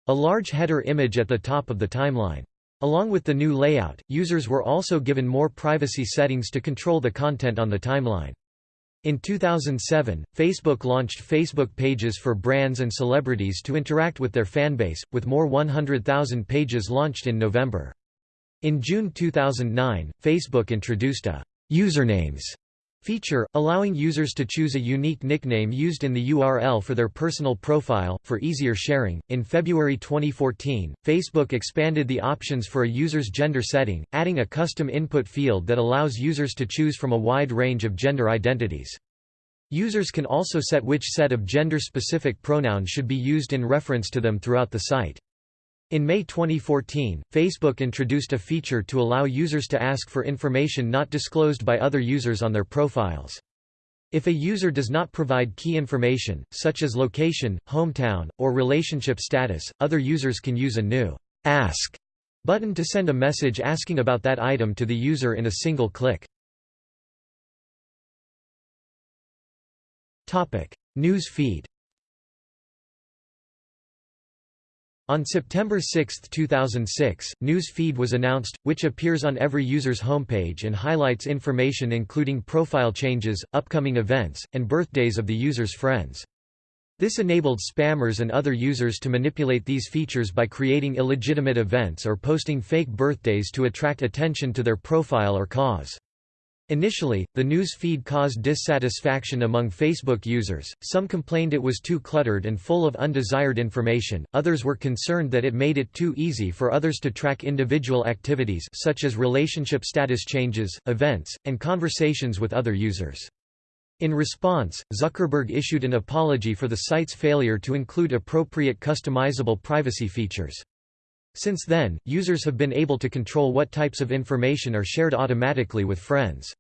a large header image at the top of the timeline. Along with the new layout, users were also given more privacy settings to control the content on the timeline. In 2007, Facebook launched Facebook pages for brands and celebrities to interact with their fanbase, with more 100,000 pages launched in November. In June 2009, Facebook introduced a «usernames» feature, allowing users to choose a unique nickname used in the URL for their personal profile, for easier sharing. In February 2014, Facebook expanded the options for a user's gender setting, adding a custom input field that allows users to choose from a wide range of gender identities. Users can also set which set of gender-specific pronouns should be used in reference to them throughout the site. In May 2014, Facebook introduced a feature to allow users to ask for information not disclosed by other users on their profiles. If a user does not provide key information, such as location, hometown, or relationship status, other users can use a new Ask button to send a message asking about that item to the user in a single click. News feed On September 6, 2006, News Feed was announced, which appears on every user's homepage and highlights information including profile changes, upcoming events, and birthdays of the user's friends. This enabled spammers and other users to manipulate these features by creating illegitimate events or posting fake birthdays to attract attention to their profile or cause. Initially, the news feed caused dissatisfaction among Facebook users, some complained it was too cluttered and full of undesired information, others were concerned that it made it too easy for others to track individual activities such as relationship status changes, events, and conversations with other users. In response, Zuckerberg issued an apology for the site's failure to include appropriate customizable privacy features. Since then, users have been able to control what types of information are shared automatically with friends.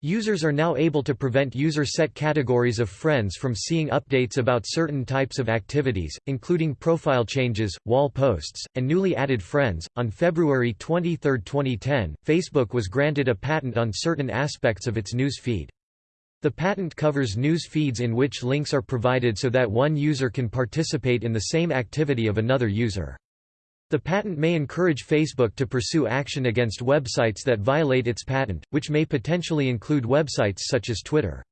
Users are now able to prevent user-set categories of friends from seeing updates about certain types of activities, including profile changes, wall posts, and newly added friends. On February 23, 2010, Facebook was granted a patent on certain aspects of its news feed. The patent covers news feeds in which links are provided so that one user can participate in the same activity of another user. The patent may encourage Facebook to pursue action against websites that violate its patent, which may potentially include websites such as Twitter.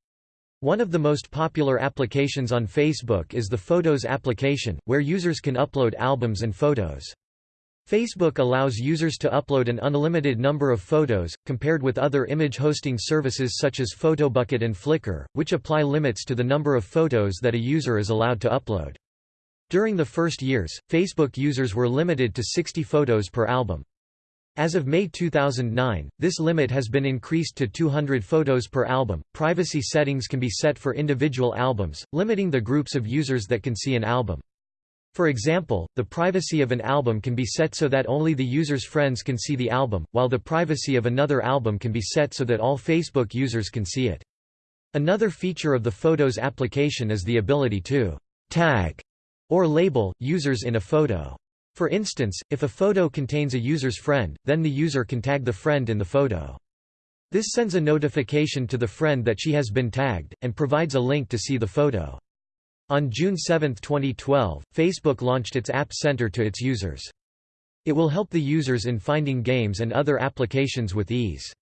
One of the most popular applications on Facebook is the Photos application, where users can upload albums and photos. Facebook allows users to upload an unlimited number of photos, compared with other image hosting services such as Photobucket and Flickr, which apply limits to the number of photos that a user is allowed to upload. During the first years, Facebook users were limited to 60 photos per album. As of May 2009, this limit has been increased to 200 photos per album. Privacy settings can be set for individual albums, limiting the groups of users that can see an album. For example, the privacy of an album can be set so that only the user's friends can see the album, while the privacy of another album can be set so that all Facebook users can see it. Another feature of the Photos application is the ability to tag or label, users in a photo. For instance, if a photo contains a user's friend, then the user can tag the friend in the photo. This sends a notification to the friend that she has been tagged, and provides a link to see the photo. On June 7, 2012, Facebook launched its App Center to its users. It will help the users in finding games and other applications with ease.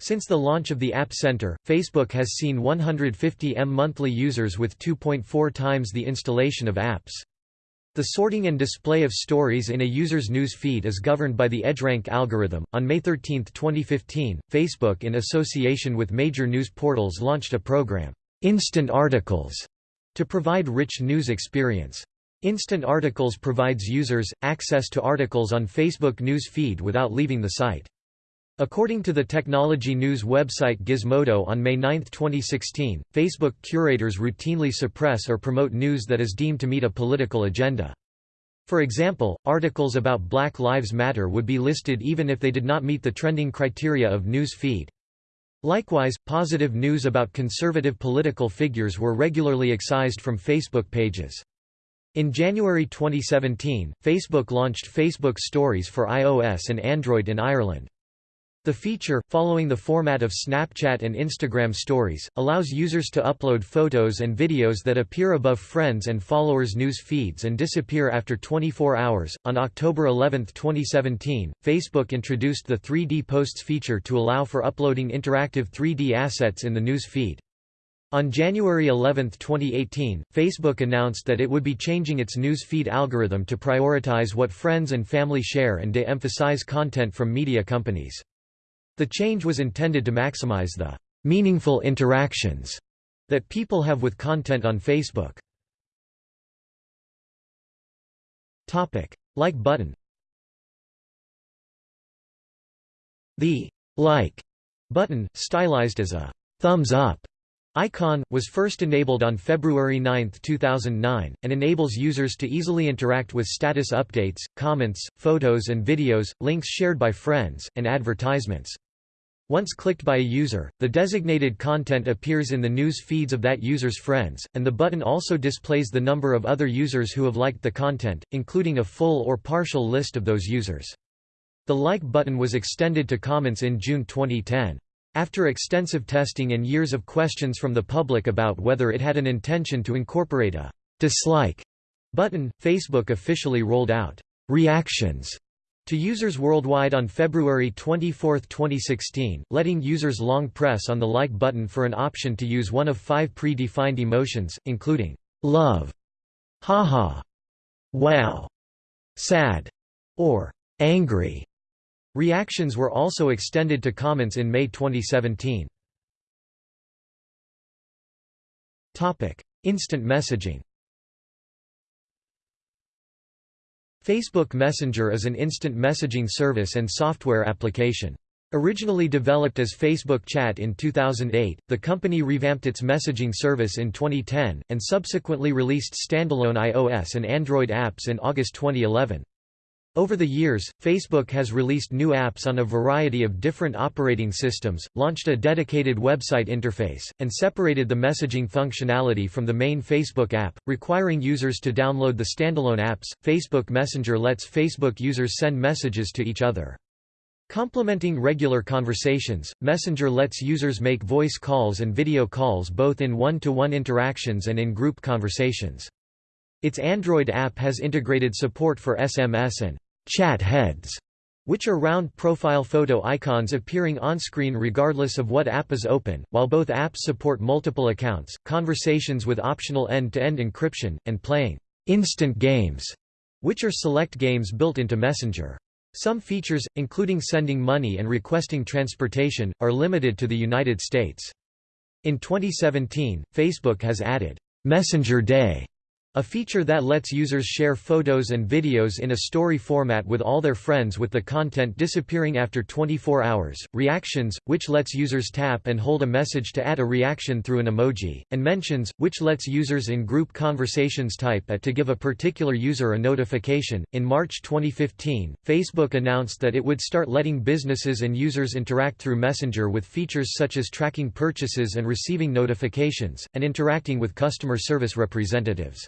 Since the launch of the App Center, Facebook has seen 150 M monthly users with 2.4 times the installation of apps. The sorting and display of stories in a user's news feed is governed by the EdgeRank algorithm. On May 13, 2015, Facebook, in association with major news portals, launched a program, Instant Articles, to provide rich news experience. Instant Articles provides users access to articles on Facebook news feed without leaving the site. According to the technology news website Gizmodo on May 9, 2016, Facebook curators routinely suppress or promote news that is deemed to meet a political agenda. For example, articles about Black Lives Matter would be listed even if they did not meet the trending criteria of news feed. Likewise, positive news about conservative political figures were regularly excised from Facebook pages. In January 2017, Facebook launched Facebook Stories for iOS and Android in Ireland. The feature, following the format of Snapchat and Instagram stories, allows users to upload photos and videos that appear above friends and followers' news feeds and disappear after 24 hours. On October 11, 2017, Facebook introduced the 3D Posts feature to allow for uploading interactive 3D assets in the news feed. On January 11, 2018, Facebook announced that it would be changing its news feed algorithm to prioritize what friends and family share and de-emphasize content from media companies. The change was intended to maximize the meaningful interactions that people have with content on Facebook. Topic: Like button. The like button, stylized as a thumbs up icon, was first enabled on February 9, 2009, and enables users to easily interact with status updates, comments, photos and videos, links shared by friends, and advertisements. Once clicked by a user, the designated content appears in the news feeds of that user's friends, and the button also displays the number of other users who have liked the content, including a full or partial list of those users. The like button was extended to comments in June 2010. After extensive testing and years of questions from the public about whether it had an intention to incorporate a dislike button, Facebook officially rolled out reactions to users worldwide on February 24, 2016, letting users long press on the like button for an option to use one of five pre-defined emotions, including love, haha, wow, sad, or angry. Reactions were also extended to comments in May 2017. Topic: Instant messaging Facebook Messenger is an instant messaging service and software application. Originally developed as Facebook Chat in 2008, the company revamped its messaging service in 2010, and subsequently released standalone iOS and Android apps in August 2011. Over the years, Facebook has released new apps on a variety of different operating systems, launched a dedicated website interface, and separated the messaging functionality from the main Facebook app, requiring users to download the standalone apps. Facebook Messenger lets Facebook users send messages to each other. Complementing regular conversations, Messenger lets users make voice calls and video calls both in one-to-one -one interactions and in group conversations. Its Android app has integrated support for SMS and chat heads, which are round profile photo icons appearing on-screen regardless of what app is open, while both apps support multiple accounts, conversations with optional end-to-end encryption, and playing instant games, which are select games built into Messenger. Some features, including sending money and requesting transportation, are limited to the United States. In 2017, Facebook has added Messenger Day a feature that lets users share photos and videos in a story format with all their friends with the content disappearing after 24 hours, Reactions, which lets users tap and hold a message to add a reaction through an emoji, and Mentions, which lets users in group conversations type at to give a particular user a notification. In March 2015, Facebook announced that it would start letting businesses and users interact through Messenger with features such as tracking purchases and receiving notifications, and interacting with customer service representatives.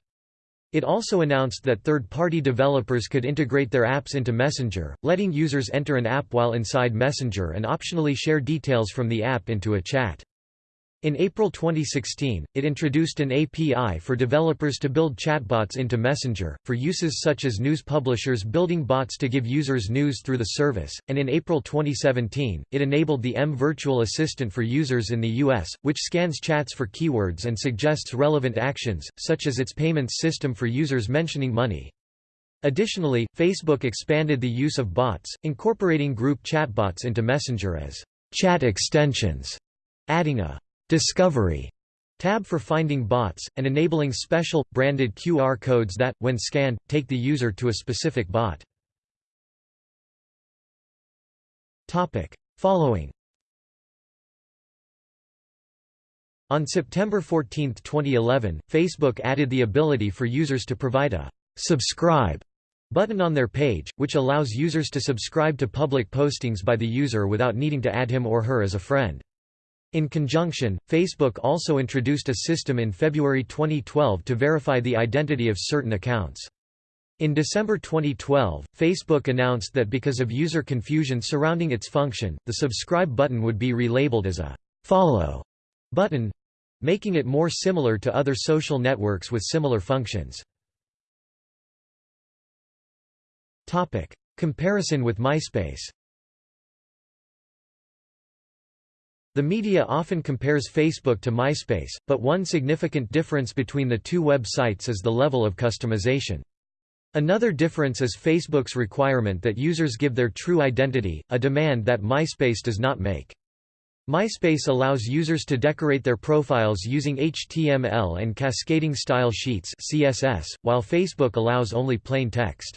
It also announced that third-party developers could integrate their apps into Messenger, letting users enter an app while inside Messenger and optionally share details from the app into a chat. In April 2016, it introduced an API for developers to build chatbots into Messenger, for uses such as news publishers building bots to give users news through the service, and in April 2017, it enabled the M Virtual Assistant for users in the US, which scans chats for keywords and suggests relevant actions, such as its payments system for users mentioning money. Additionally, Facebook expanded the use of bots, incorporating group chatbots into Messenger as chat extensions, adding a Discovery tab for finding bots, and enabling special, branded QR codes that, when scanned, take the user to a specific bot. Following On September 14, 2011, Facebook added the ability for users to provide a «subscribe» button on their page, which allows users to subscribe to public postings by the user without needing to add him or her as a friend. In conjunction, Facebook also introduced a system in February 2012 to verify the identity of certain accounts. In December 2012, Facebook announced that because of user confusion surrounding its function, the subscribe button would be relabeled as a follow button, making it more similar to other social networks with similar functions. Comparison with MySpace The media often compares Facebook to MySpace, but one significant difference between the two websites is the level of customization. Another difference is Facebook's requirement that users give their true identity, a demand that MySpace does not make. MySpace allows users to decorate their profiles using HTML and cascading style sheets CSS, while Facebook allows only plain text.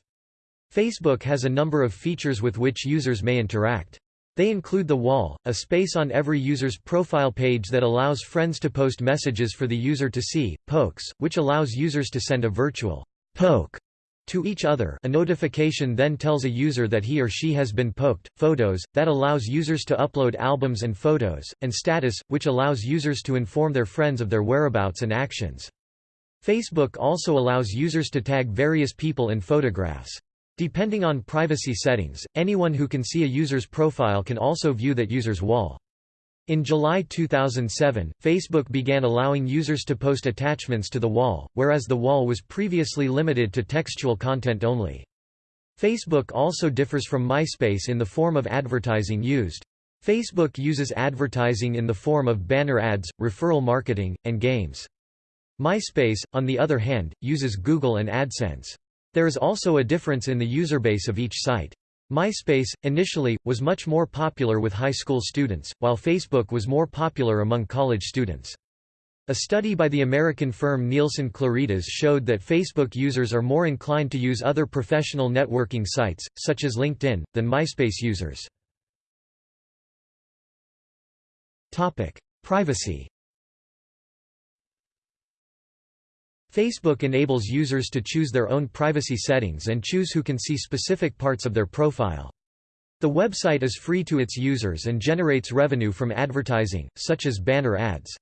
Facebook has a number of features with which users may interact. They include the wall, a space on every user's profile page that allows friends to post messages for the user to see, pokes, which allows users to send a virtual poke to each other a notification then tells a user that he or she has been poked, photos, that allows users to upload albums and photos, and status, which allows users to inform their friends of their whereabouts and actions. Facebook also allows users to tag various people in photographs. Depending on privacy settings, anyone who can see a user's profile can also view that user's wall. In July 2007, Facebook began allowing users to post attachments to the wall, whereas the wall was previously limited to textual content only. Facebook also differs from MySpace in the form of advertising used. Facebook uses advertising in the form of banner ads, referral marketing, and games. MySpace, on the other hand, uses Google and AdSense. There is also a difference in the user base of each site. MySpace, initially, was much more popular with high school students, while Facebook was more popular among college students. A study by the American firm Nielsen Claritas showed that Facebook users are more inclined to use other professional networking sites, such as LinkedIn, than MySpace users. Privacy Facebook enables users to choose their own privacy settings and choose who can see specific parts of their profile. The website is free to its users and generates revenue from advertising, such as banner ads.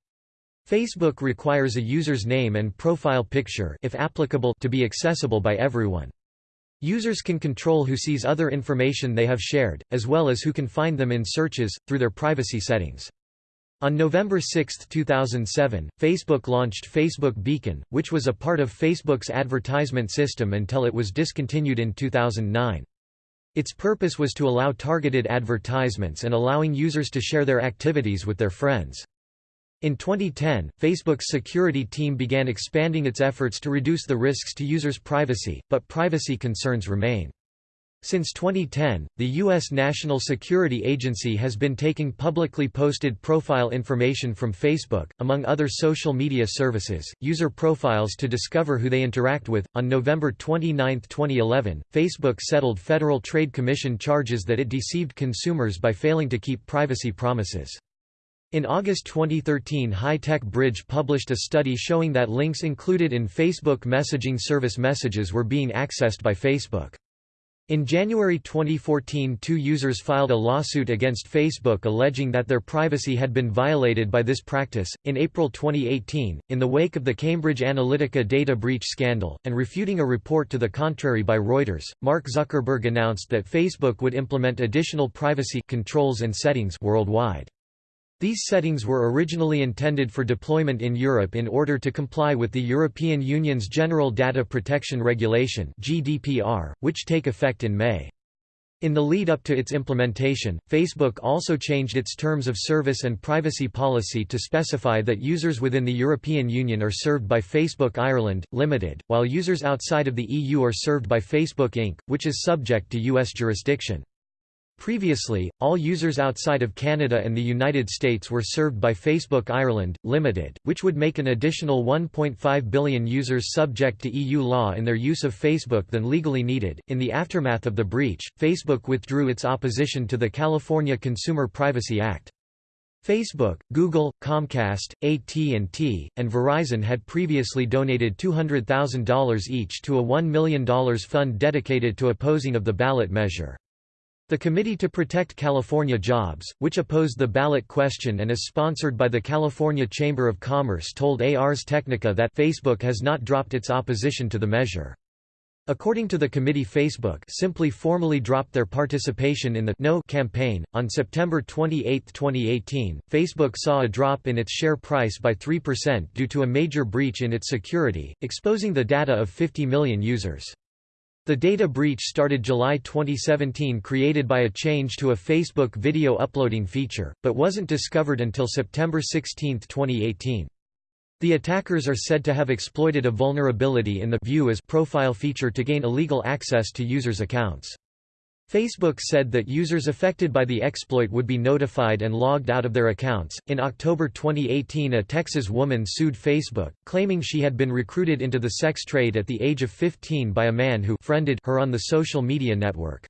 Facebook requires a user's name and profile picture if applicable to be accessible by everyone. Users can control who sees other information they have shared, as well as who can find them in searches, through their privacy settings. On November 6, 2007, Facebook launched Facebook Beacon, which was a part of Facebook's advertisement system until it was discontinued in 2009. Its purpose was to allow targeted advertisements and allowing users to share their activities with their friends. In 2010, Facebook's security team began expanding its efforts to reduce the risks to users' privacy, but privacy concerns remain. Since 2010, the U.S. National Security Agency has been taking publicly posted profile information from Facebook, among other social media services, user profiles to discover who they interact with. On November 29, 2011, Facebook settled Federal Trade Commission charges that it deceived consumers by failing to keep privacy promises. In August 2013 High Tech Bridge published a study showing that links included in Facebook messaging service messages were being accessed by Facebook. In January 2014 two users filed a lawsuit against Facebook alleging that their privacy had been violated by this practice. In April 2018, in the wake of the Cambridge Analytica data breach scandal, and refuting a report to the contrary by Reuters, Mark Zuckerberg announced that Facebook would implement additional privacy controls and settings worldwide. These settings were originally intended for deployment in Europe in order to comply with the European Union's General Data Protection Regulation (GDPR), which take effect in May. In the lead-up to its implementation, Facebook also changed its terms of service and privacy policy to specify that users within the European Union are served by Facebook Ireland, Limited, while users outside of the EU are served by Facebook Inc., which is subject to U.S. jurisdiction. Previously, all users outside of Canada and the United States were served by Facebook Ireland, Limited, which would make an additional 1.5 billion users subject to EU law in their use of Facebook than legally needed. In the aftermath of the breach, Facebook withdrew its opposition to the California Consumer Privacy Act. Facebook, Google, Comcast, AT&T, and Verizon had previously donated $200,000 each to a $1 million fund dedicated to opposing of the ballot measure. The Committee to Protect California Jobs, which opposed the ballot question and is sponsored by the California Chamber of Commerce told Ars Technica that Facebook has not dropped its opposition to the measure. According to the committee Facebook simply formally dropped their participation in the No campaign. On September 28, 2018, Facebook saw a drop in its share price by 3% due to a major breach in its security, exposing the data of 50 million users. The data breach started July 2017 created by a change to a Facebook video uploading feature, but wasn't discovered until September 16, 2018. The attackers are said to have exploited a vulnerability in the View as profile feature to gain illegal access to users' accounts. Facebook said that users affected by the exploit would be notified and logged out of their accounts. In October 2018, a Texas woman sued Facebook, claiming she had been recruited into the sex trade at the age of 15 by a man who friended her on the social media network.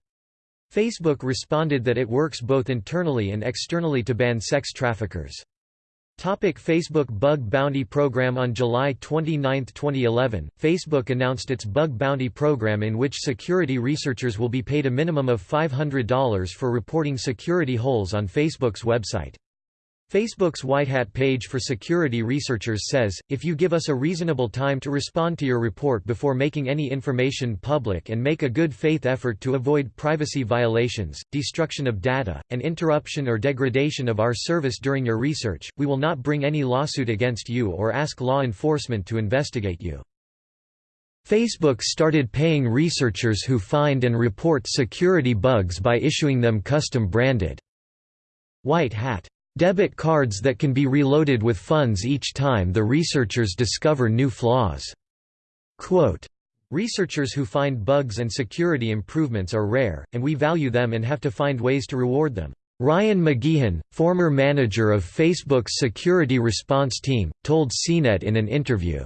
Facebook responded that it works both internally and externally to ban sex traffickers. Topic Facebook Bug Bounty Program On July 29, 2011, Facebook announced its Bug Bounty Program in which security researchers will be paid a minimum of $500 for reporting security holes on Facebook's website. Facebook's White Hat page for security researchers says, if you give us a reasonable time to respond to your report before making any information public and make a good faith effort to avoid privacy violations, destruction of data, and interruption or degradation of our service during your research, we will not bring any lawsuit against you or ask law enforcement to investigate you. Facebook started paying researchers who find and report security bugs by issuing them custom-branded White Hat Debit cards that can be reloaded with funds each time the researchers discover new flaws. Quote, Researchers who find bugs and security improvements are rare, and we value them and have to find ways to reward them. Ryan McGeehan, former manager of Facebook's security response team, told CNET in an interview,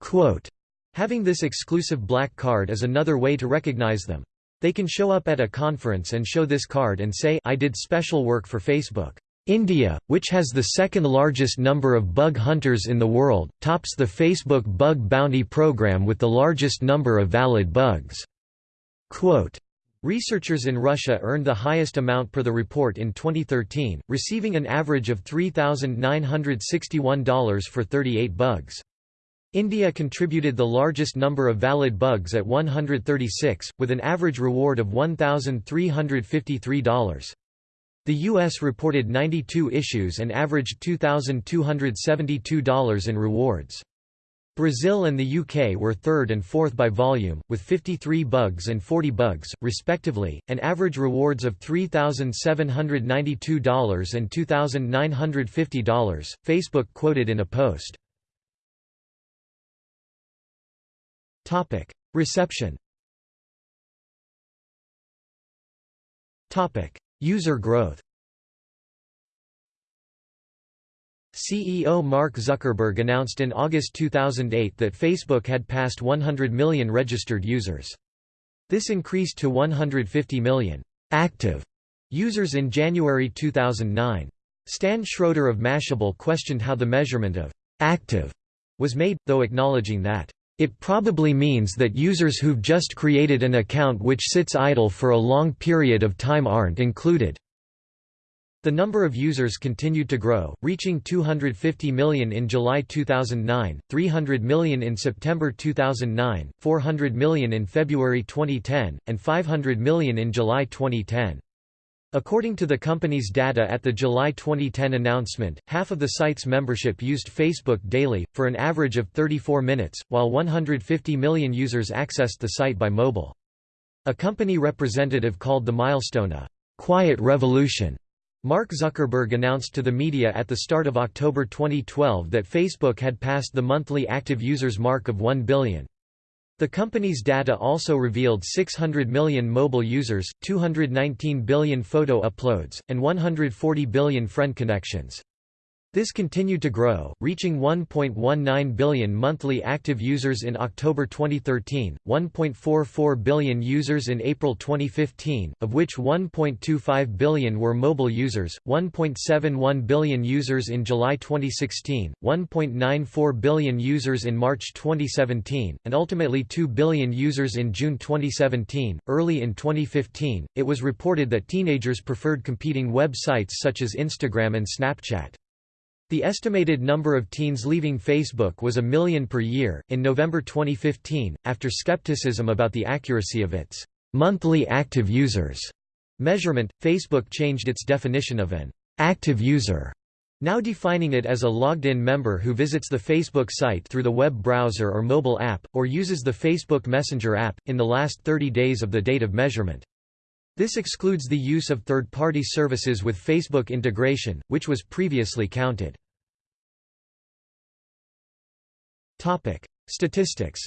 quote, Having this exclusive black card is another way to recognize them. They can show up at a conference and show this card and say I did special work for Facebook. India, which has the second largest number of bug hunters in the world, tops the Facebook Bug Bounty program with the largest number of valid bugs. Quote, Researchers in Russia earned the highest amount per the report in 2013, receiving an average of $3,961 for 38 bugs. India contributed the largest number of valid bugs at 136, with an average reward of $1,353. The U.S. reported 92 issues and averaged $2,272 in rewards. Brazil and the UK were third and fourth by volume, with 53 bugs and 40 bugs, respectively, and average rewards of $3,792 and $2,950, Facebook quoted in a post. Reception User growth CEO Mark Zuckerberg announced in August 2008 that Facebook had passed 100 million registered users. This increased to 150 million active users in January 2009. Stan Schroeder of Mashable questioned how the measurement of active was made, though acknowledging that it probably means that users who've just created an account which sits idle for a long period of time aren't included. The number of users continued to grow, reaching 250 million in July 2009, 300 million in September 2009, 400 million in February 2010, and 500 million in July 2010. According to the company's data at the July 2010 announcement, half of the site's membership used Facebook daily, for an average of 34 minutes, while 150 million users accessed the site by mobile. A company representative called the milestone a «quiet revolution». Mark Zuckerberg announced to the media at the start of October 2012 that Facebook had passed the monthly active users mark of 1 billion. The company's data also revealed 600 million mobile users, 219 billion photo uploads, and 140 billion friend connections. This continued to grow, reaching 1.19 billion monthly active users in October 2013, 1.44 billion users in April 2015, of which 1.25 billion were mobile users, 1.71 billion users in July 2016, 1.94 billion users in March 2017, and ultimately 2 billion users in June 2017. Early in 2015, it was reported that teenagers preferred competing websites such as Instagram and Snapchat. The estimated number of teens leaving Facebook was a million per year. In November 2015, after skepticism about the accuracy of its monthly active users measurement, Facebook changed its definition of an active user, now defining it as a logged-in member who visits the Facebook site through the web browser or mobile app, or uses the Facebook Messenger app, in the last 30 days of the date of measurement. This excludes the use of third-party services with Facebook integration, which was previously counted. Topic: Statistics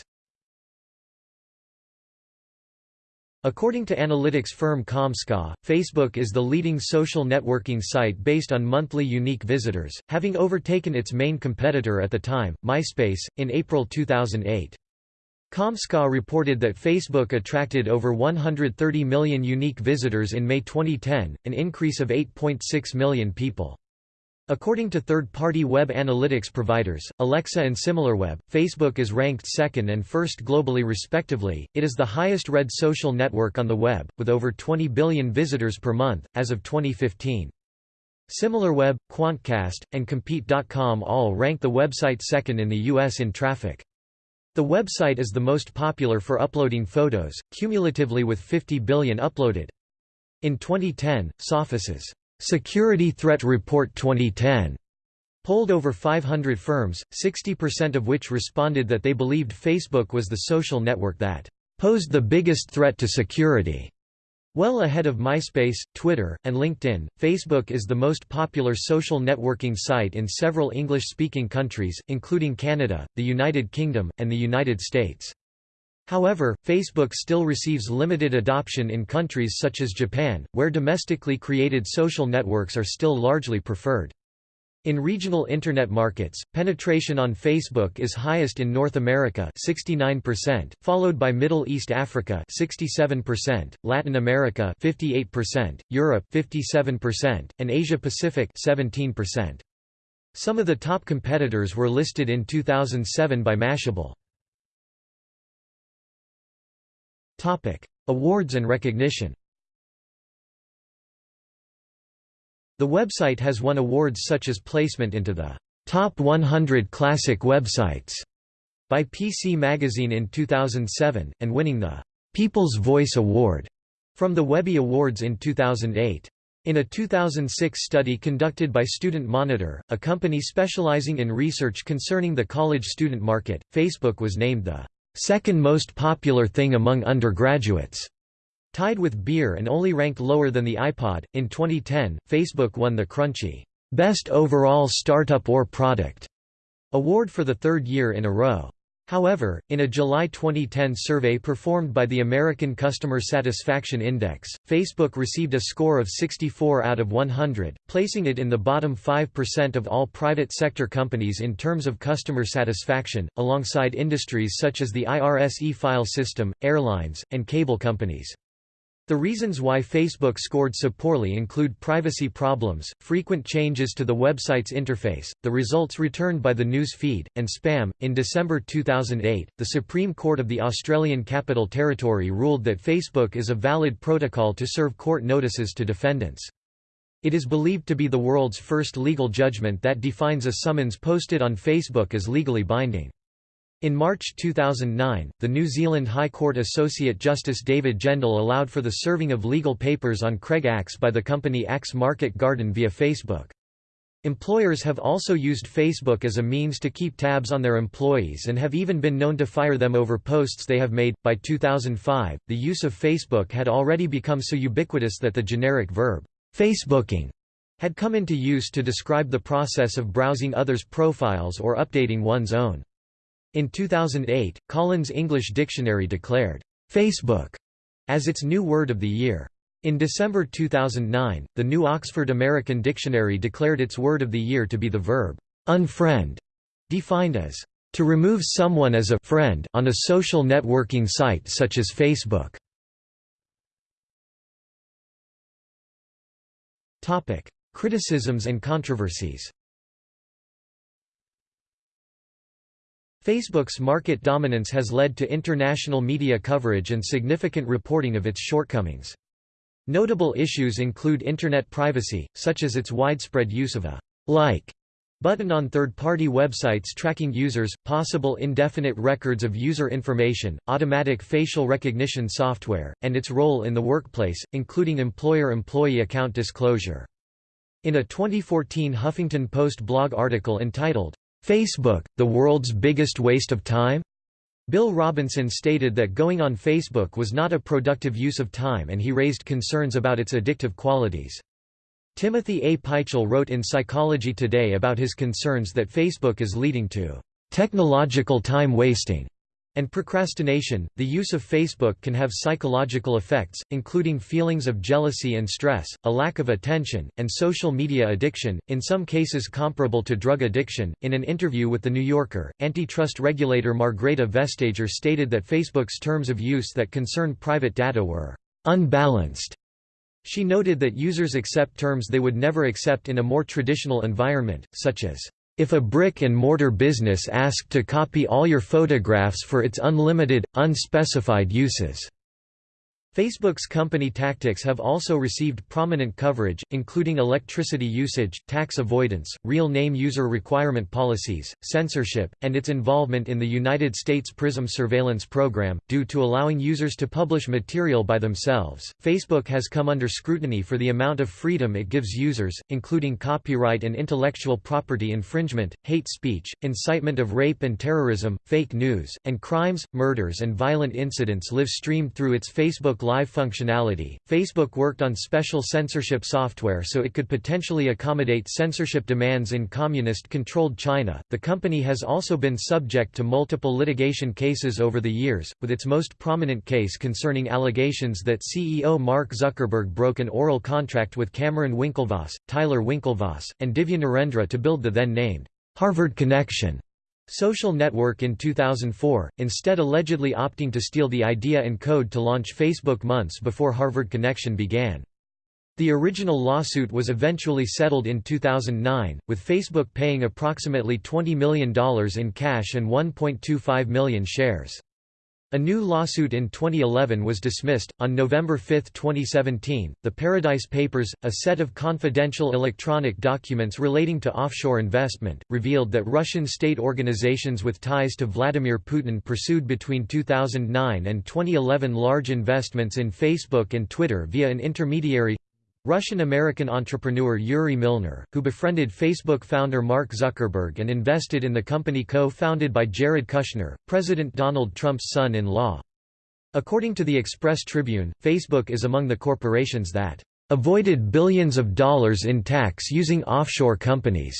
According to analytics firm Comscore, Facebook is the leading social networking site based on monthly unique visitors, having overtaken its main competitor at the time, MySpace, in April 2008. Comscore reported that Facebook attracted over 130 million unique visitors in May 2010, an increase of 8.6 million people. According to third-party web analytics providers, Alexa and SimilarWeb, Facebook is ranked second and first globally respectively. It is the highest-read social network on the web, with over 20 billion visitors per month, as of 2015. SimilarWeb, Quantcast, and Compete.com all rank the website second in the U.S. in traffic. The website is the most popular for uploading photos, cumulatively with 50 billion uploaded. In 2010, Sophos's Security Threat Report 2010 polled over 500 firms, 60% of which responded that they believed Facebook was the social network that posed the biggest threat to security. Well ahead of MySpace, Twitter, and LinkedIn, Facebook is the most popular social networking site in several English-speaking countries, including Canada, the United Kingdom, and the United States. However, Facebook still receives limited adoption in countries such as Japan, where domestically created social networks are still largely preferred. In regional Internet markets, penetration on Facebook is highest in North America 69%, followed by Middle East Africa 67%, Latin America 58%, Europe 57%, and Asia Pacific 17%. Some of the top competitors were listed in 2007 by Mashable. Awards and recognition. The website has won awards such as placement into the Top 100 Classic Websites by PC Magazine in 2007, and winning the People's Voice Award from the Webby Awards in 2008. In a 2006 study conducted by Student Monitor, a company specializing in research concerning the college student market, Facebook was named the second most popular thing among undergraduates, tied with beer and only ranked lower than the iPod. In 2010, Facebook won the Crunchie Best Overall Startup or Product award for the third year in a row. However, in a July 2010 survey performed by the American Customer Satisfaction Index, Facebook received a score of 64 out of 100, placing it in the bottom 5% of all private sector companies in terms of customer satisfaction, alongside industries such as the IRS e-file system, airlines, and cable companies. The reasons why Facebook scored so poorly include privacy problems, frequent changes to the website's interface, the results returned by the news feed, and spam. In December 2008, the Supreme Court of the Australian Capital Territory ruled that Facebook is a valid protocol to serve court notices to defendants. It is believed to be the world's first legal judgment that defines a summons posted on Facebook as legally binding. In March 2009, the New Zealand High Court Associate Justice David Gendall allowed for the serving of legal papers on Craig Axe by the company Axe Market Garden via Facebook. Employers have also used Facebook as a means to keep tabs on their employees and have even been known to fire them over posts they have made. By 2005, the use of Facebook had already become so ubiquitous that the generic verb, Facebooking, had come into use to describe the process of browsing others' profiles or updating one's own. In 2008, Collins English Dictionary declared, "'Facebook' as its new word of the year. In December 2009, the New Oxford American Dictionary declared its word of the year to be the verb, "'unfriend' defined as, "'to remove someone as a friend on a social networking site such as Facebook' Topic: Criticisms and controversies Facebook's market dominance has led to international media coverage and significant reporting of its shortcomings. Notable issues include Internet privacy, such as its widespread use of a «like» button on third-party websites tracking users, possible indefinite records of user information, automatic facial recognition software, and its role in the workplace, including employer-employee account disclosure. In a 2014 Huffington Post blog article entitled, Facebook, the world's biggest waste of time? Bill Robinson stated that going on Facebook was not a productive use of time and he raised concerns about its addictive qualities. Timothy A. Pychyl wrote in Psychology Today about his concerns that Facebook is leading to technological time wasting and procrastination. The use of Facebook can have psychological effects, including feelings of jealousy and stress, a lack of attention, and social media addiction, in some cases comparable to drug addiction. In an interview with The New Yorker, antitrust regulator Margrethe Vestager stated that Facebook's terms of use that concern private data were unbalanced She noted that users accept terms they would never accept in a more traditional environment, such as, "...if a brick-and-mortar business asked to copy all your photographs for its unlimited, unspecified uses." Facebook's company tactics have also received prominent coverage, including electricity usage, tax avoidance, real name user requirement policies, censorship, and its involvement in the United States PRISM surveillance program. Due to allowing users to publish material by themselves, Facebook has come under scrutiny for the amount of freedom it gives users, including copyright and intellectual property infringement, hate speech, incitement of rape and terrorism, fake news, and crimes, murders, and violent incidents live streamed through its Facebook Live functionality, Facebook worked on special censorship software so it could potentially accommodate censorship demands in communist-controlled China. The company has also been subject to multiple litigation cases over the years, with its most prominent case concerning allegations that CEO Mark Zuckerberg broke an oral contract with Cameron Winklevoss, Tyler Winklevoss, and Divya Narendra to build the then-named Harvard Connection social network in 2004, instead allegedly opting to steal the idea and code to launch Facebook months before Harvard Connection began. The original lawsuit was eventually settled in 2009, with Facebook paying approximately $20 million in cash and 1.25 million shares. A new lawsuit in 2011 was dismissed. On November 5, 2017, the Paradise Papers, a set of confidential electronic documents relating to offshore investment, revealed that Russian state organizations with ties to Vladimir Putin pursued between 2009 and 2011 large investments in Facebook and Twitter via an intermediary Russian-American entrepreneur Yuri Milner, who befriended Facebook founder Mark Zuckerberg and invested in the company co-founded by Jared Kushner, President Donald Trump's son-in-law. According to the Express Tribune, Facebook is among the corporations that avoided billions of dollars in tax using offshore companies.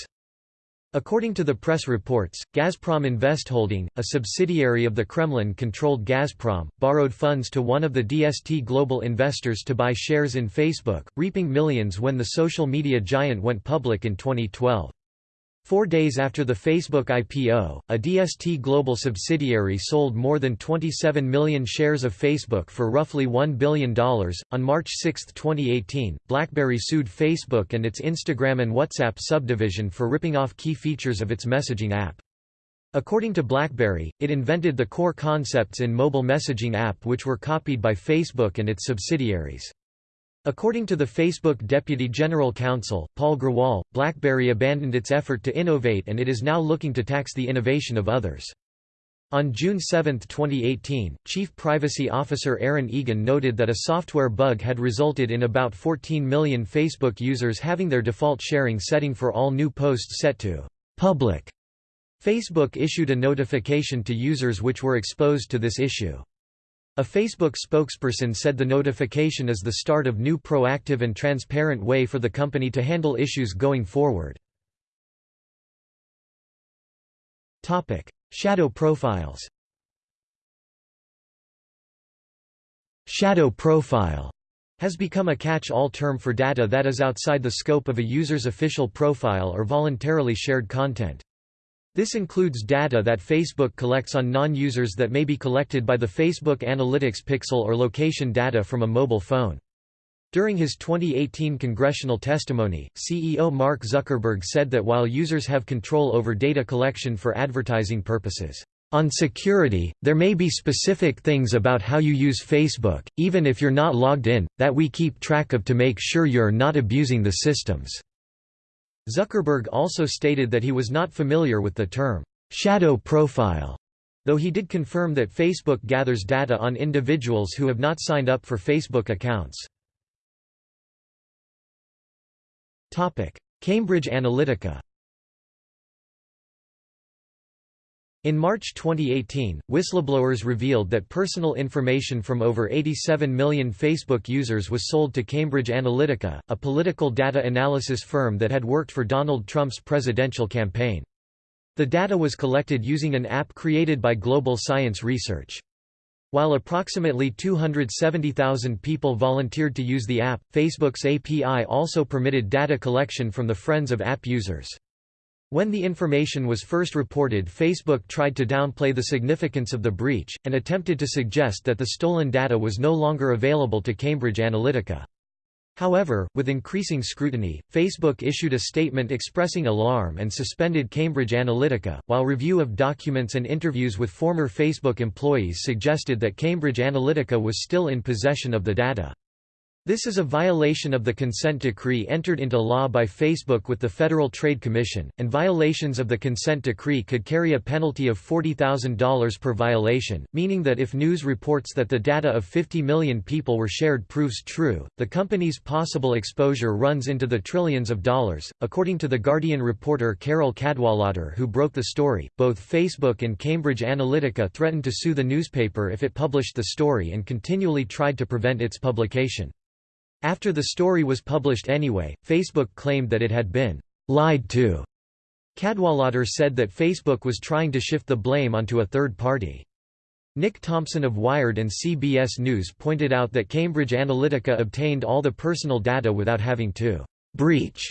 According to the press reports, Gazprom Investholding, a subsidiary of the Kremlin-controlled Gazprom, borrowed funds to one of the DST global investors to buy shares in Facebook, reaping millions when the social media giant went public in 2012. Four days after the Facebook IPO, a DST Global subsidiary sold more than 27 million shares of Facebook for roughly $1 billion. On March 6, 2018, BlackBerry sued Facebook and its Instagram and WhatsApp subdivision for ripping off key features of its messaging app. According to BlackBerry, it invented the core concepts in mobile messaging app which were copied by Facebook and its subsidiaries. According to the Facebook Deputy General Counsel, Paul Grewal, BlackBerry abandoned its effort to innovate and it is now looking to tax the innovation of others. On June 7, 2018, Chief Privacy Officer Erin Egan noted that a software bug had resulted in about 14 million Facebook users having their default sharing setting for all new posts set to public. Facebook issued a notification to users which were exposed to this issue. A Facebook spokesperson said the notification is the start of new proactive and transparent way for the company to handle issues going forward. Topic: Shadow profiles Shadow profile has become a catch-all term for data that is outside the scope of a user's official profile or voluntarily shared content. This includes data that Facebook collects on non-users that may be collected by the Facebook Analytics pixel or location data from a mobile phone. During his 2018 congressional testimony, CEO Mark Zuckerberg said that while users have control over data collection for advertising purposes, on security, there may be specific things about how you use Facebook, even if you're not logged in, that we keep track of to make sure you're not abusing the systems. Zuckerberg also stated that he was not familiar with the term, shadow profile, though he did confirm that Facebook gathers data on individuals who have not signed up for Facebook accounts. Cambridge Analytica In March 2018, whistleblowers revealed that personal information from over 87 million Facebook users was sold to Cambridge Analytica, a political data analysis firm that had worked for Donald Trump's presidential campaign. The data was collected using an app created by Global Science Research. While approximately 270,000 people volunteered to use the app, Facebook's API also permitted data collection from the friends of app users. When the information was first reported Facebook tried to downplay the significance of the breach, and attempted to suggest that the stolen data was no longer available to Cambridge Analytica. However, with increasing scrutiny, Facebook issued a statement expressing alarm and suspended Cambridge Analytica, while review of documents and interviews with former Facebook employees suggested that Cambridge Analytica was still in possession of the data. This is a violation of the consent decree entered into law by Facebook with the Federal Trade Commission, and violations of the consent decree could carry a penalty of $40,000 per violation, meaning that if news reports that the data of 50 million people were shared proves true, the company's possible exposure runs into the trillions of dollars. According to The Guardian reporter Carole Cadwalladr, who broke the story, both Facebook and Cambridge Analytica threatened to sue the newspaper if it published the story and continually tried to prevent its publication. After the story was published anyway, Facebook claimed that it had been lied to. Cadwalladr said that Facebook was trying to shift the blame onto a third party. Nick Thompson of Wired and CBS News pointed out that Cambridge Analytica obtained all the personal data without having to breach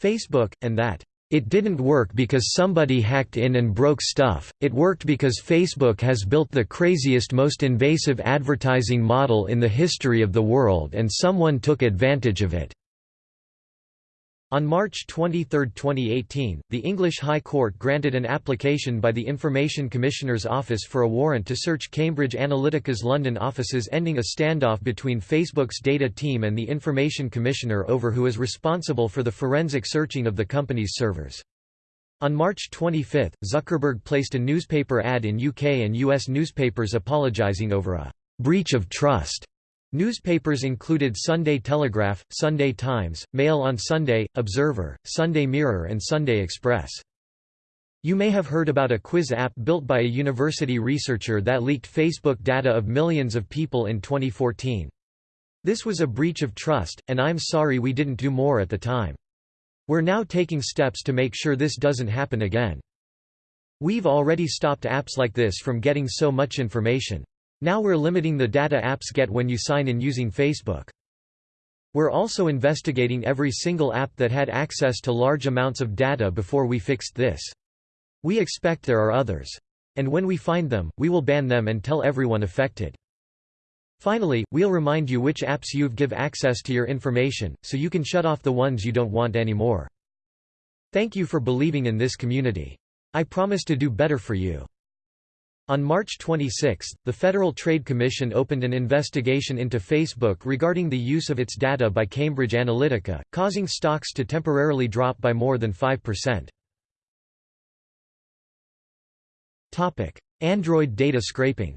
Facebook, and that it didn't work because somebody hacked in and broke stuff, it worked because Facebook has built the craziest most invasive advertising model in the history of the world and someone took advantage of it. On March 23, 2018, the English High Court granted an application by the Information Commissioner's Office for a warrant to search Cambridge Analytica's London offices ending a standoff between Facebook's data team and the Information Commissioner over who is responsible for the forensic searching of the company's servers. On March 25, Zuckerberg placed a newspaper ad in UK and US newspapers apologising over a «breach of trust» Newspapers included Sunday Telegraph, Sunday Times, Mail on Sunday, Observer, Sunday Mirror and Sunday Express. You may have heard about a quiz app built by a university researcher that leaked Facebook data of millions of people in 2014. This was a breach of trust, and I'm sorry we didn't do more at the time. We're now taking steps to make sure this doesn't happen again. We've already stopped apps like this from getting so much information. Now we're limiting the data apps get when you sign in using Facebook. We're also investigating every single app that had access to large amounts of data before we fixed this. We expect there are others. And when we find them, we will ban them and tell everyone affected. Finally, we'll remind you which apps you've give access to your information, so you can shut off the ones you don't want anymore. Thank you for believing in this community. I promise to do better for you. On March 26, the Federal Trade Commission opened an investigation into Facebook regarding the use of its data by Cambridge Analytica, causing stocks to temporarily drop by more than 5%. Android data scraping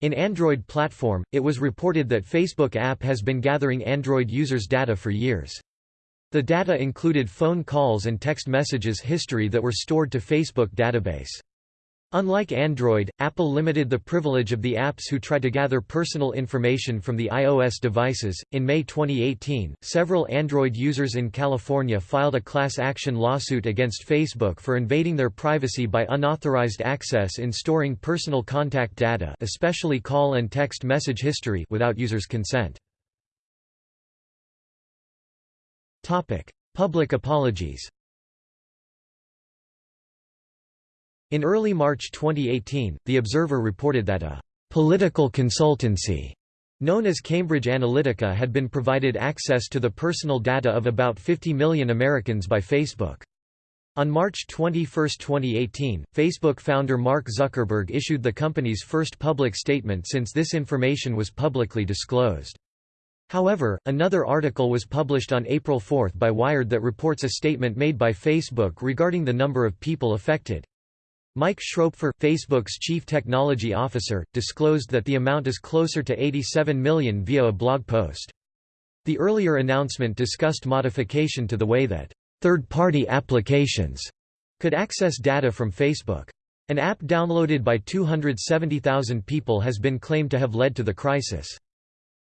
In Android platform, it was reported that Facebook app has been gathering Android users' data for years. The data included phone calls and text messages history that were stored to Facebook database. Unlike Android, Apple limited the privilege of the apps who try to gather personal information from the iOS devices. In May 2018, several Android users in California filed a class action lawsuit against Facebook for invading their privacy by unauthorized access in storing personal contact data, especially call and text message history, without users' consent. Topic: Public apologies. In early March 2018, The Observer reported that a political consultancy known as Cambridge Analytica had been provided access to the personal data of about 50 million Americans by Facebook. On March 21, 2018, Facebook founder Mark Zuckerberg issued the company's first public statement since this information was publicly disclosed. However, another article was published on April 4 by Wired that reports a statement made by Facebook regarding the number of people affected. Mike Schroepfer, Facebook's chief technology officer, disclosed that the amount is closer to 87 million via a blog post. The earlier announcement discussed modification to the way that third-party applications could access data from Facebook. An app downloaded by 270,000 people has been claimed to have led to the crisis.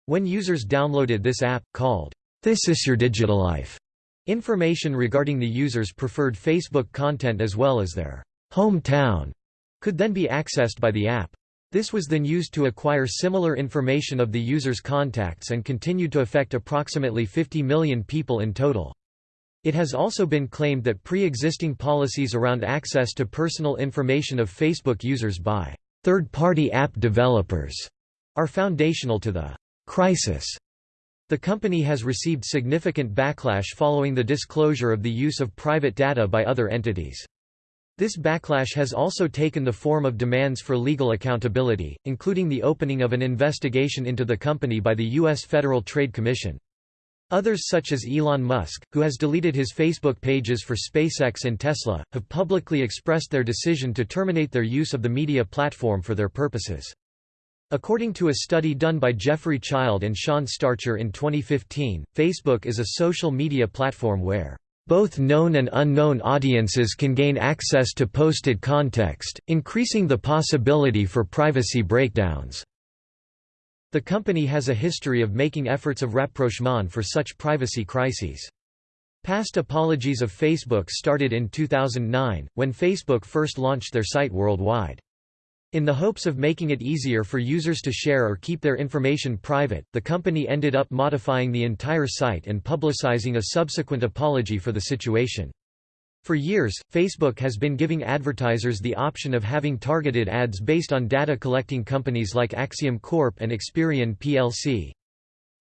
When users downloaded this app, called, This is Your Digital Life, information regarding the user's preferred Facebook content as well as their hometown could then be accessed by the app. This was then used to acquire similar information of the user's contacts and continued to affect approximately 50 million people in total. It has also been claimed that pre-existing policies around access to personal information of Facebook users by third-party app developers are foundational to the crisis. The company has received significant backlash following the disclosure of the use of private data by other entities. This backlash has also taken the form of demands for legal accountability, including the opening of an investigation into the company by the U.S. Federal Trade Commission. Others such as Elon Musk, who has deleted his Facebook pages for SpaceX and Tesla, have publicly expressed their decision to terminate their use of the media platform for their purposes. According to a study done by Jeffrey Child and Sean Starcher in 2015, Facebook is a social media platform where both known and unknown audiences can gain access to posted context, increasing the possibility for privacy breakdowns. The company has a history of making efforts of rapprochement for such privacy crises. Past apologies of Facebook started in 2009, when Facebook first launched their site worldwide. In the hopes of making it easier for users to share or keep their information private, the company ended up modifying the entire site and publicizing a subsequent apology for the situation. For years, Facebook has been giving advertisers the option of having targeted ads based on data collecting companies like Acxiom Corp and Experian plc.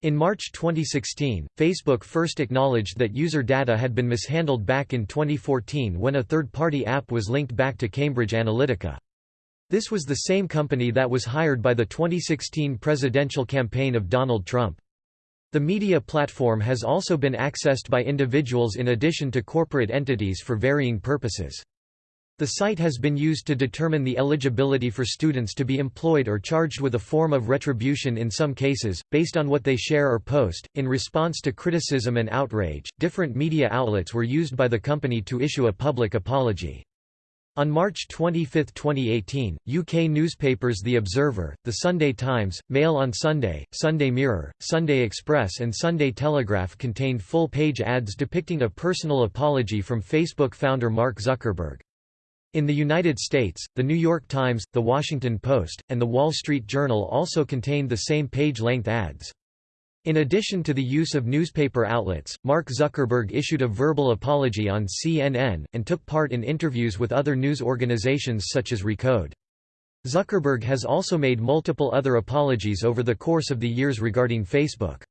In March 2016, Facebook first acknowledged that user data had been mishandled back in 2014 when a third-party app was linked back to Cambridge Analytica. This was the same company that was hired by the 2016 presidential campaign of Donald Trump. The media platform has also been accessed by individuals in addition to corporate entities for varying purposes. The site has been used to determine the eligibility for students to be employed or charged with a form of retribution in some cases, based on what they share or post. In response to criticism and outrage, different media outlets were used by the company to issue a public apology. On March 25, 2018, UK newspapers The Observer, The Sunday Times, Mail on Sunday, Sunday Mirror, Sunday Express and Sunday Telegraph contained full-page ads depicting a personal apology from Facebook founder Mark Zuckerberg. In the United States, The New York Times, The Washington Post, and The Wall Street Journal also contained the same page-length ads. In addition to the use of newspaper outlets, Mark Zuckerberg issued a verbal apology on CNN, and took part in interviews with other news organizations such as Recode. Zuckerberg has also made multiple other apologies over the course of the years regarding Facebook.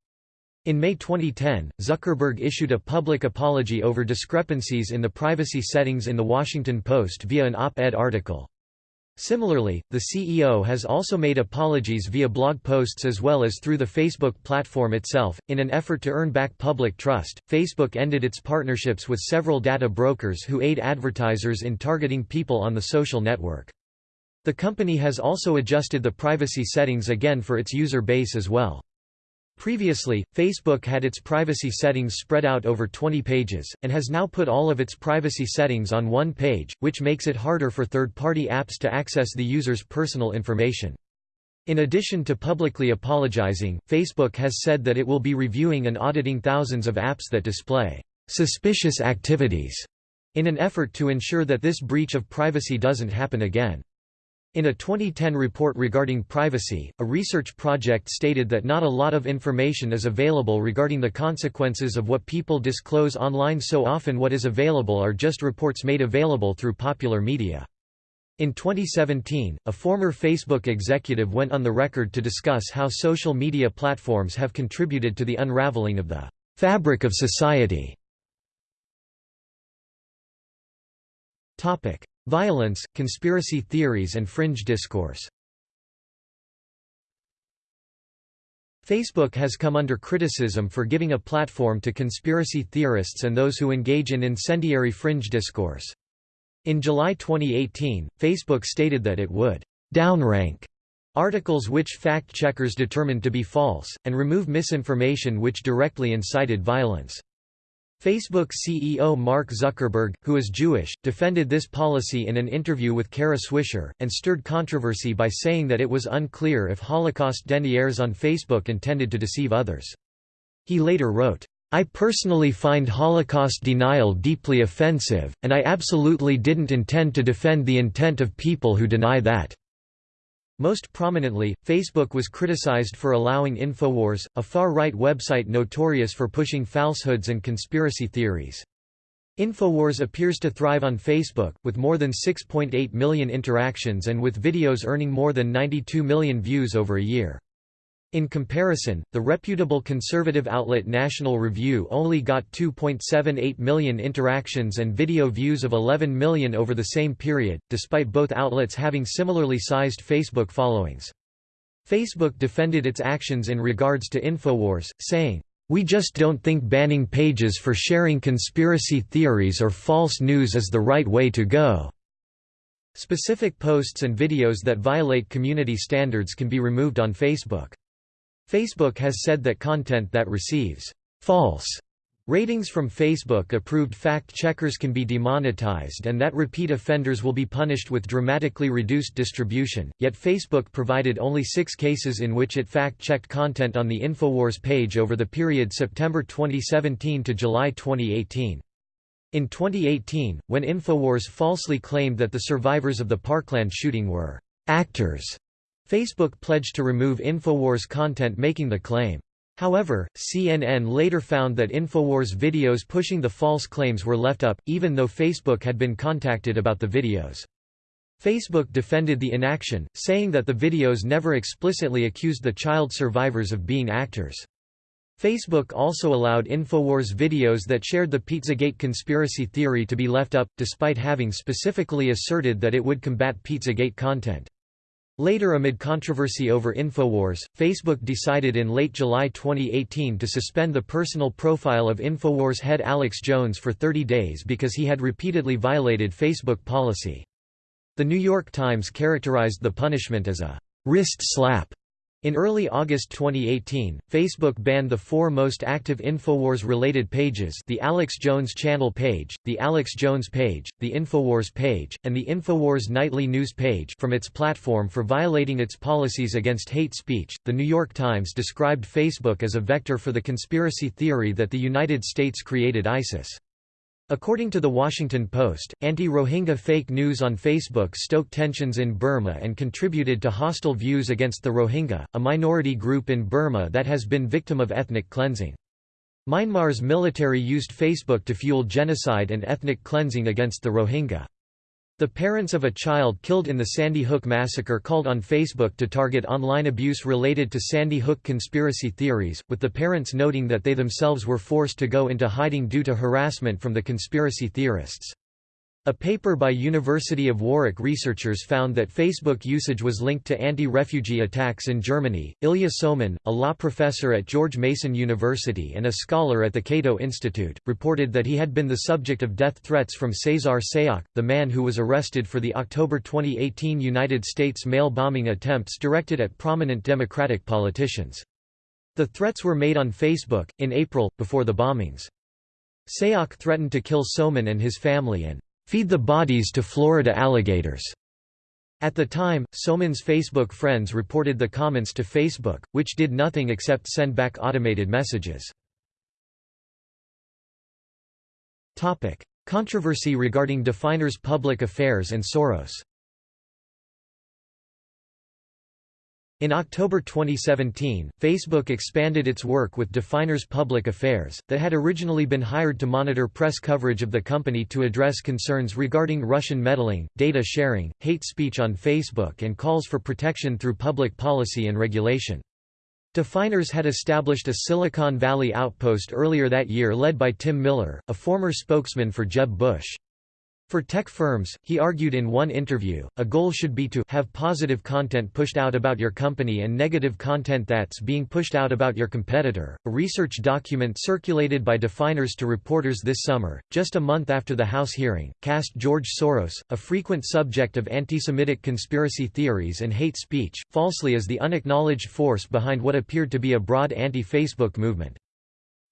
In May 2010, Zuckerberg issued a public apology over discrepancies in the privacy settings in The Washington Post via an op-ed article. Similarly, the CEO has also made apologies via blog posts as well as through the Facebook platform itself. In an effort to earn back public trust, Facebook ended its partnerships with several data brokers who aid advertisers in targeting people on the social network. The company has also adjusted the privacy settings again for its user base as well. Previously, Facebook had its privacy settings spread out over 20 pages, and has now put all of its privacy settings on one page, which makes it harder for third-party apps to access the user's personal information. In addition to publicly apologizing, Facebook has said that it will be reviewing and auditing thousands of apps that display suspicious activities in an effort to ensure that this breach of privacy doesn't happen again. In a 2010 report regarding privacy, a research project stated that not a lot of information is available regarding the consequences of what people disclose online so often what is available are just reports made available through popular media. In 2017, a former Facebook executive went on the record to discuss how social media platforms have contributed to the unraveling of the fabric of society. Violence, conspiracy theories and fringe discourse Facebook has come under criticism for giving a platform to conspiracy theorists and those who engage in incendiary fringe discourse. In July 2018, Facebook stated that it would downrank articles which fact-checkers determined to be false, and remove misinformation which directly incited violence. Facebook CEO Mark Zuckerberg, who is Jewish, defended this policy in an interview with Kara Swisher, and stirred controversy by saying that it was unclear if Holocaust deniers on Facebook intended to deceive others. He later wrote, I personally find Holocaust denial deeply offensive, and I absolutely didn't intend to defend the intent of people who deny that. Most prominently, Facebook was criticized for allowing Infowars, a far-right website notorious for pushing falsehoods and conspiracy theories. Infowars appears to thrive on Facebook, with more than 6.8 million interactions and with videos earning more than 92 million views over a year. In comparison, the reputable conservative outlet National Review only got 2.78 million interactions and video views of 11 million over the same period, despite both outlets having similarly sized Facebook followings. Facebook defended its actions in regards to Infowars, saying, "...we just don't think banning pages for sharing conspiracy theories or false news is the right way to go." Specific posts and videos that violate community standards can be removed on Facebook. Facebook has said that content that receives false ratings from Facebook-approved fact-checkers can be demonetized and that repeat offenders will be punished with dramatically reduced distribution, yet Facebook provided only six cases in which it fact-checked content on the Infowars page over the period September 2017 to July 2018. In 2018, when Infowars falsely claimed that the survivors of the Parkland shooting were actors Facebook pledged to remove Infowars content making the claim. However, CNN later found that Infowars videos pushing the false claims were left up, even though Facebook had been contacted about the videos. Facebook defended the inaction, saying that the videos never explicitly accused the child survivors of being actors. Facebook also allowed Infowars videos that shared the Pizzagate conspiracy theory to be left up, despite having specifically asserted that it would combat Pizzagate content. Later amid controversy over Infowars, Facebook decided in late July 2018 to suspend the personal profile of Infowars head Alex Jones for 30 days because he had repeatedly violated Facebook policy. The New York Times characterized the punishment as a wrist slap in early August 2018, Facebook banned the four most active Infowars-related pages the Alex Jones Channel page, the Alex Jones page, the Infowars page, and the Infowars Nightly News page from its platform for violating its policies against hate speech. The New York Times described Facebook as a vector for the conspiracy theory that the United States created ISIS. According to The Washington Post, anti-Rohingya fake news on Facebook stoked tensions in Burma and contributed to hostile views against the Rohingya, a minority group in Burma that has been victim of ethnic cleansing. Myanmar's military used Facebook to fuel genocide and ethnic cleansing against the Rohingya. The parents of a child killed in the Sandy Hook massacre called on Facebook to target online abuse related to Sandy Hook conspiracy theories, with the parents noting that they themselves were forced to go into hiding due to harassment from the conspiracy theorists. A paper by University of Warwick researchers found that Facebook usage was linked to anti-refugee attacks in Germany. Ilya Somin, a law professor at George Mason University and a scholar at the Cato Institute, reported that he had been the subject of death threats from Cesar Sayoc, the man who was arrested for the October 2018 United States mail bombing attempts directed at prominent Democratic politicians. The threats were made on Facebook, in April, before the bombings. Sayoc threatened to kill Somin and his family and feed the bodies to Florida alligators. At the time, Somin's Facebook friends reported the comments to Facebook, which did nothing except send back automated messages. Controversy regarding Definers Public Affairs and Soros In October 2017, Facebook expanded its work with Definers Public Affairs, that had originally been hired to monitor press coverage of the company to address concerns regarding Russian meddling, data sharing, hate speech on Facebook and calls for protection through public policy and regulation. Definers had established a Silicon Valley outpost earlier that year led by Tim Miller, a former spokesman for Jeb Bush. For tech firms, he argued in one interview, a goal should be to have positive content pushed out about your company and negative content that's being pushed out about your competitor. A research document circulated by Definers to reporters this summer, just a month after the House hearing, cast George Soros, a frequent subject of anti-Semitic conspiracy theories and hate speech, falsely as the unacknowledged force behind what appeared to be a broad anti-Facebook movement.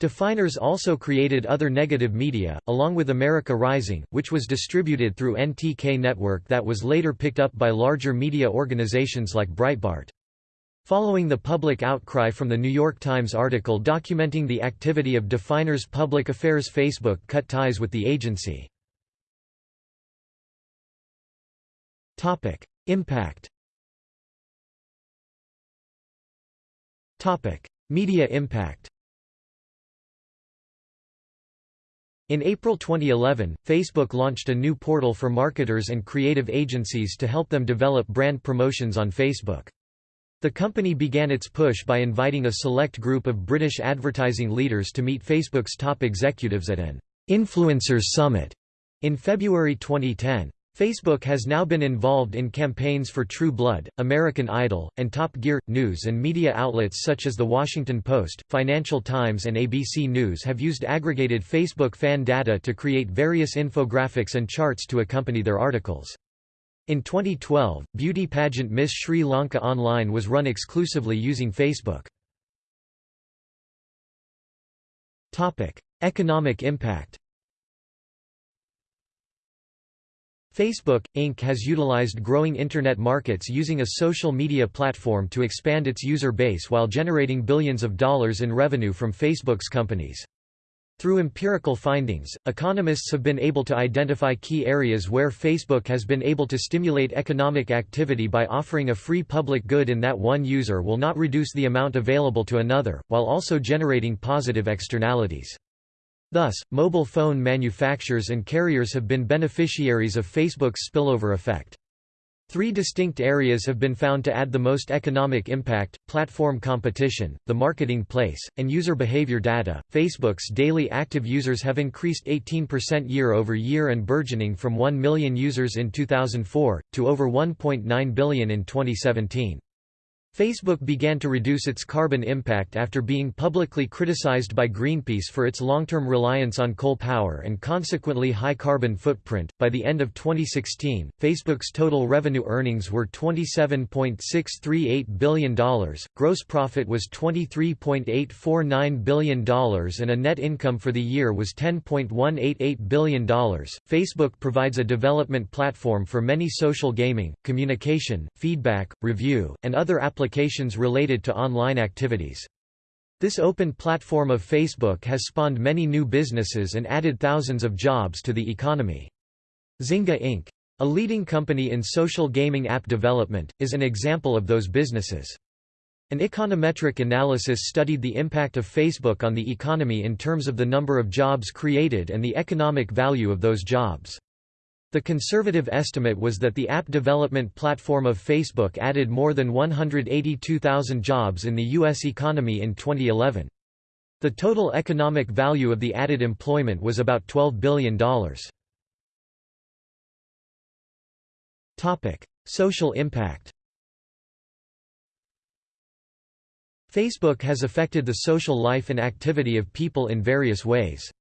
Definers also created other negative media, along with America Rising, which was distributed through NTK Network that was later picked up by larger media organizations like Breitbart. Following the public outcry from the New York Times article documenting the activity of Definers Public Affairs Facebook cut ties with the agency. Impact Media impact In April 2011, Facebook launched a new portal for marketers and creative agencies to help them develop brand promotions on Facebook. The company began its push by inviting a select group of British advertising leaders to meet Facebook's top executives at an Influencers Summit in February 2010. Facebook has now been involved in campaigns for True Blood, American Idol, and Top Gear. News and media outlets such as The Washington Post, Financial Times, and ABC News have used aggregated Facebook fan data to create various infographics and charts to accompany their articles. In 2012, beauty pageant Miss Sri Lanka Online was run exclusively using Facebook. Economic impact Facebook, Inc. has utilized growing Internet markets using a social media platform to expand its user base while generating billions of dollars in revenue from Facebook's companies. Through empirical findings, economists have been able to identify key areas where Facebook has been able to stimulate economic activity by offering a free public good in that one user will not reduce the amount available to another, while also generating positive externalities. Thus, mobile phone manufacturers and carriers have been beneficiaries of Facebook's spillover effect. Three distinct areas have been found to add the most economic impact platform competition, the marketing place, and user behavior data. Facebook's daily active users have increased 18% year over year and burgeoning from 1 million users in 2004, to over 1.9 billion in 2017. Facebook began to reduce its carbon impact after being publicly criticized by Greenpeace for its long-term reliance on coal power and consequently high carbon footprint. By the end of 2016, Facebook's total revenue earnings were $27.638 billion, gross profit was $23.849 billion and a net income for the year was $10.188 billion. Facebook provides a development platform for many social gaming, communication, feedback, review, and other applications applications related to online activities. This open platform of Facebook has spawned many new businesses and added thousands of jobs to the economy. Zynga Inc. A leading company in social gaming app development, is an example of those businesses. An econometric analysis studied the impact of Facebook on the economy in terms of the number of jobs created and the economic value of those jobs. The conservative estimate was that the app development platform of Facebook added more than 182,000 jobs in the U.S. economy in 2011. The total economic value of the added employment was about $12 billion. Social impact Facebook has affected the social life and activity of people in various ways.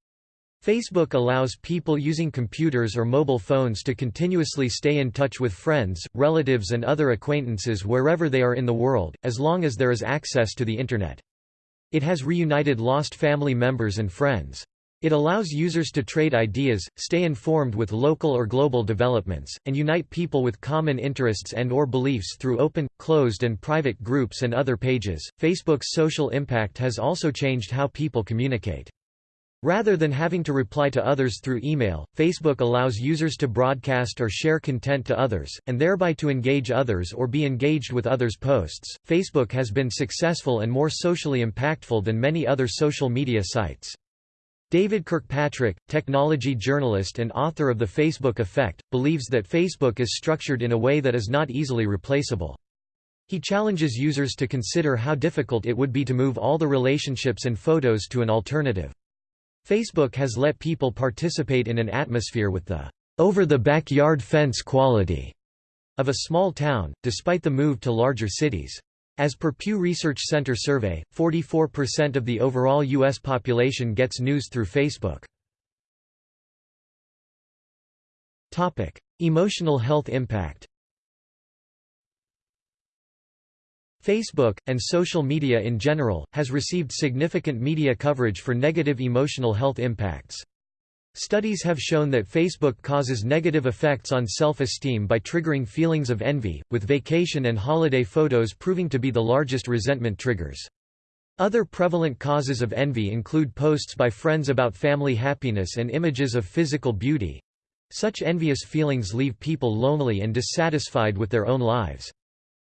Facebook allows people using computers or mobile phones to continuously stay in touch with friends, relatives and other acquaintances wherever they are in the world, as long as there is access to the Internet. It has reunited lost family members and friends. It allows users to trade ideas, stay informed with local or global developments, and unite people with common interests and or beliefs through open, closed and private groups and other pages. Facebook's social impact has also changed how people communicate. Rather than having to reply to others through email, Facebook allows users to broadcast or share content to others, and thereby to engage others or be engaged with others' posts. Facebook has been successful and more socially impactful than many other social media sites. David Kirkpatrick, technology journalist and author of The Facebook Effect, believes that Facebook is structured in a way that is not easily replaceable. He challenges users to consider how difficult it would be to move all the relationships and photos to an alternative. Facebook has let people participate in an atmosphere with the over-the-backyard fence quality of a small town, despite the move to larger cities. As per Pew Research Center survey, 44% of the overall U.S. population gets news through Facebook. Emotional health impact Facebook, and social media in general, has received significant media coverage for negative emotional health impacts. Studies have shown that Facebook causes negative effects on self-esteem by triggering feelings of envy, with vacation and holiday photos proving to be the largest resentment triggers. Other prevalent causes of envy include posts by friends about family happiness and images of physical beauty. Such envious feelings leave people lonely and dissatisfied with their own lives.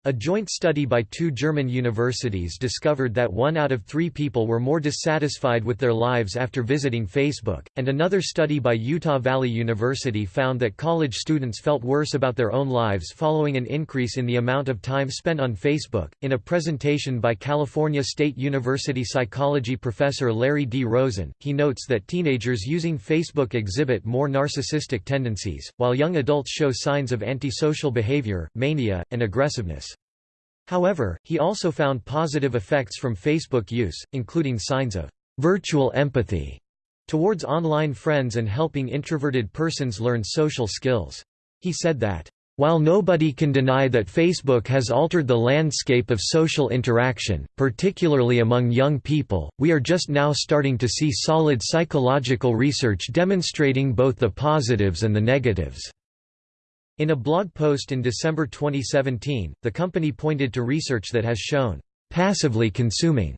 A joint study by two German universities discovered that one out of three people were more dissatisfied with their lives after visiting Facebook, and another study by Utah Valley University found that college students felt worse about their own lives following an increase in the amount of time spent on Facebook. In a presentation by California State University psychology professor Larry D. Rosen, he notes that teenagers using Facebook exhibit more narcissistic tendencies, while young adults show signs of antisocial behavior, mania, and aggressiveness. However, he also found positive effects from Facebook use, including signs of virtual empathy towards online friends and helping introverted persons learn social skills. He said that, while nobody can deny that Facebook has altered the landscape of social interaction, particularly among young people, we are just now starting to see solid psychological research demonstrating both the positives and the negatives. In a blog post in December 2017, the company pointed to research that has shown, "...passively consuming."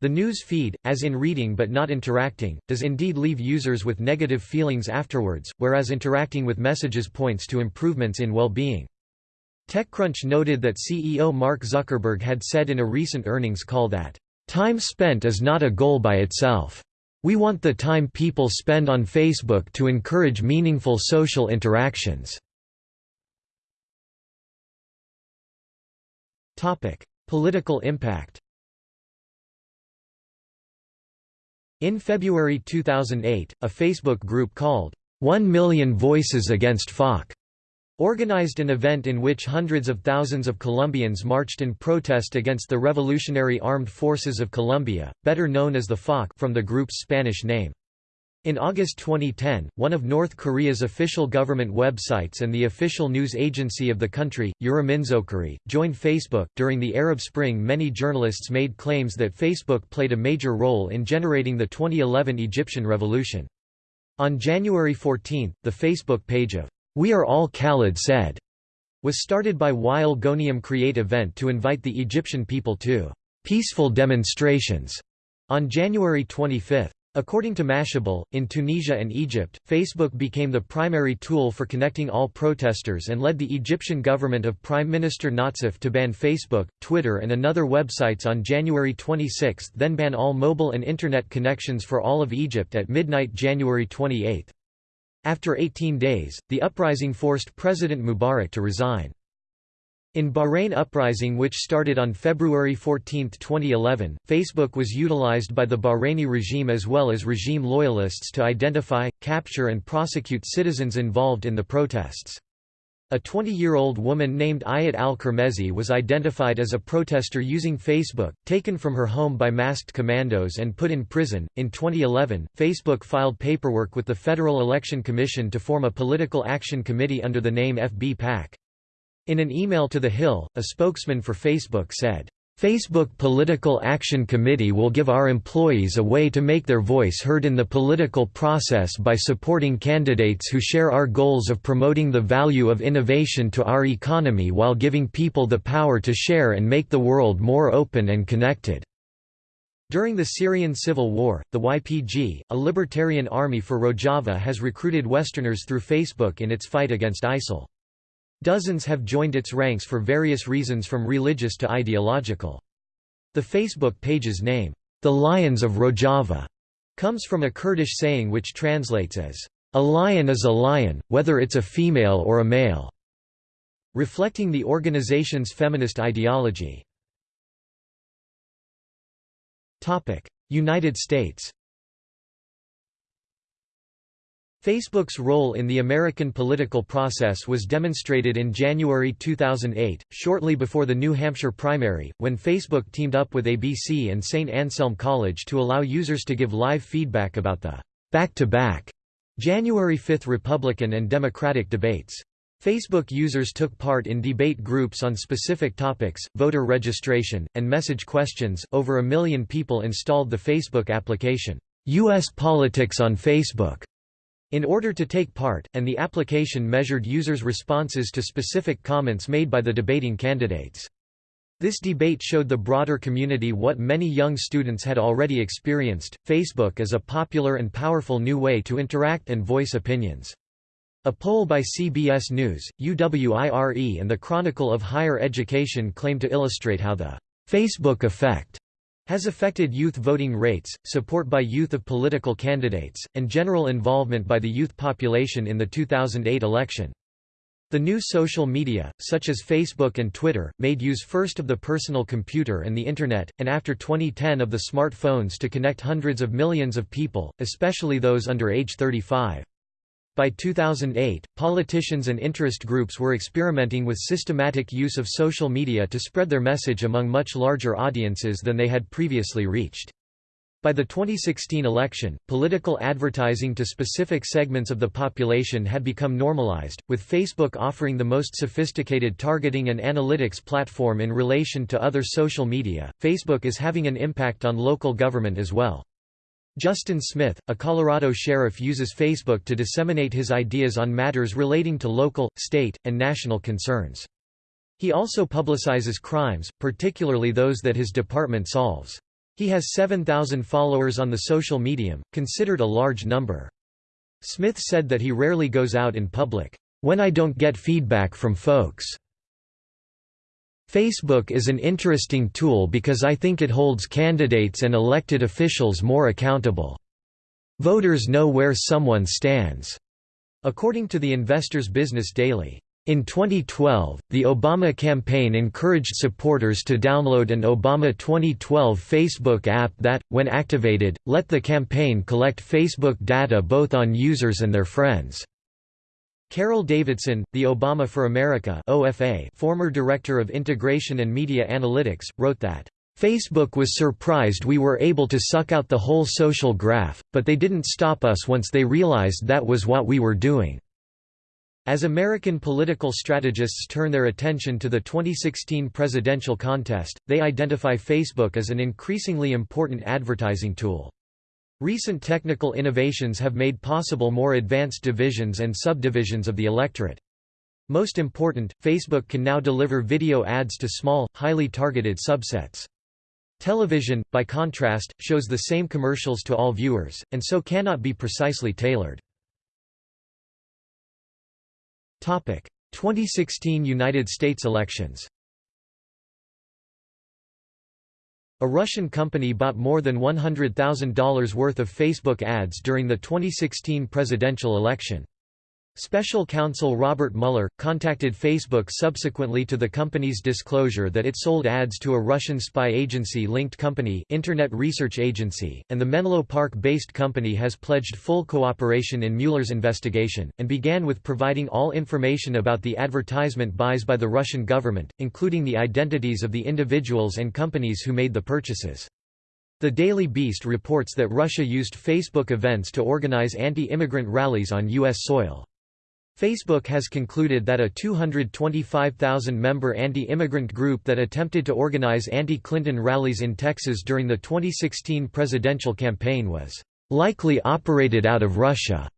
The news feed, as in reading but not interacting, does indeed leave users with negative feelings afterwards, whereas interacting with messages points to improvements in well-being. TechCrunch noted that CEO Mark Zuckerberg had said in a recent earnings call that, "...time spent is not a goal by itself. We want the time people spend on Facebook to encourage meaningful social interactions." Political impact In February 2008, a Facebook group called, One Million Voices Against FARC, organized an event in which hundreds of thousands of Colombians marched in protest against the Revolutionary Armed Forces of Colombia, better known as the FARC from the group's Spanish name. In August 2010, one of North Korea's official government websites and the official news agency of the country, Uriminzokkiri, joined Facebook. During the Arab Spring, many journalists made claims that Facebook played a major role in generating the 2011 Egyptian revolution. On January 14, the Facebook page of We Are All Khaled Said was started by Wael Ghonim Create event to invite the Egyptian people to peaceful demonstrations on January 25. According to Mashable, in Tunisia and Egypt, Facebook became the primary tool for connecting all protesters and led the Egyptian government of Prime Minister Nazif to ban Facebook, Twitter and another websites on January 26 then ban all mobile and Internet connections for all of Egypt at midnight January 28. After 18 days, the uprising forced President Mubarak to resign. In Bahrain uprising which started on February 14, 2011, Facebook was utilized by the Bahraini regime as well as regime loyalists to identify, capture and prosecute citizens involved in the protests. A 20-year-old woman named Ayat Al-Qurmezi was identified as a protester using Facebook, taken from her home by masked commandos and put in prison. In 2011, Facebook filed paperwork with the Federal Election Commission to form a political action committee under the name FB PAC. In an email to The Hill, a spokesman for Facebook said, Facebook Political Action Committee will give our employees a way to make their voice heard in the political process by supporting candidates who share our goals of promoting the value of innovation to our economy while giving people the power to share and make the world more open and connected. During the Syrian civil war, the YPG, a libertarian army for Rojava has recruited Westerners through Facebook in its fight against ISIL. Dozens have joined its ranks for various reasons from religious to ideological. The Facebook page's name, The Lions of Rojava, comes from a Kurdish saying which translates as, A lion is a lion, whether it's a female or a male, reflecting the organization's feminist ideology. United States Facebook's role in the American political process was demonstrated in January 2008, shortly before the New Hampshire primary, when Facebook teamed up with ABC and St. Anselm College to allow users to give live feedback about the back-to-back -back January 5 Republican and Democratic debates. Facebook users took part in debate groups on specific topics, voter registration, and message questions. Over a million people installed the Facebook application, U.S. Politics on Facebook in order to take part, and the application measured users' responses to specific comments made by the debating candidates. This debate showed the broader community what many young students had already experienced, Facebook as a popular and powerful new way to interact and voice opinions. A poll by CBS News, UWIRE and the Chronicle of Higher Education claimed to illustrate how the Facebook effect has affected youth voting rates, support by youth of political candidates, and general involvement by the youth population in the 2008 election. The new social media, such as Facebook and Twitter, made use first of the personal computer and the Internet, and after 2010 of the smartphones to connect hundreds of millions of people, especially those under age 35. By 2008, politicians and interest groups were experimenting with systematic use of social media to spread their message among much larger audiences than they had previously reached. By the 2016 election, political advertising to specific segments of the population had become normalized, with Facebook offering the most sophisticated targeting and analytics platform in relation to other social media. Facebook is having an impact on local government as well. Justin Smith, a Colorado sheriff uses Facebook to disseminate his ideas on matters relating to local, state, and national concerns. He also publicizes crimes, particularly those that his department solves. He has 7,000 followers on the social medium, considered a large number. Smith said that he rarely goes out in public, "...when I don't get feedback from folks." Facebook is an interesting tool because I think it holds candidates and elected officials more accountable. Voters know where someone stands. According to the Investor's Business Daily, in 2012, the Obama campaign encouraged supporters to download an Obama 2012 Facebook app that, when activated, let the campaign collect Facebook data both on users and their friends. Carol Davidsen, the Obama for America OFA former Director of Integration and Media Analytics, wrote that, "...Facebook was surprised we were able to suck out the whole social graph, but they didn't stop us once they realized that was what we were doing." As American political strategists turn their attention to the 2016 presidential contest, they identify Facebook as an increasingly important advertising tool. Recent technical innovations have made possible more advanced divisions and subdivisions of the electorate. Most important, Facebook can now deliver video ads to small, highly targeted subsets. Television, by contrast, shows the same commercials to all viewers, and so cannot be precisely tailored. 2016 United States elections A Russian company bought more than $100,000 worth of Facebook ads during the 2016 presidential election. Special counsel Robert Mueller, contacted Facebook subsequently to the company's disclosure that it sold ads to a Russian spy agency-linked company Internet Research Agency, and the Menlo Park-based company has pledged full cooperation in Mueller's investigation, and began with providing all information about the advertisement buys by the Russian government, including the identities of the individuals and companies who made the purchases. The Daily Beast reports that Russia used Facebook events to organize anti-immigrant rallies on U.S. soil. Facebook has concluded that a 225,000-member anti-immigrant group that attempted to organize anti-Clinton rallies in Texas during the 2016 presidential campaign was likely operated out of Russia.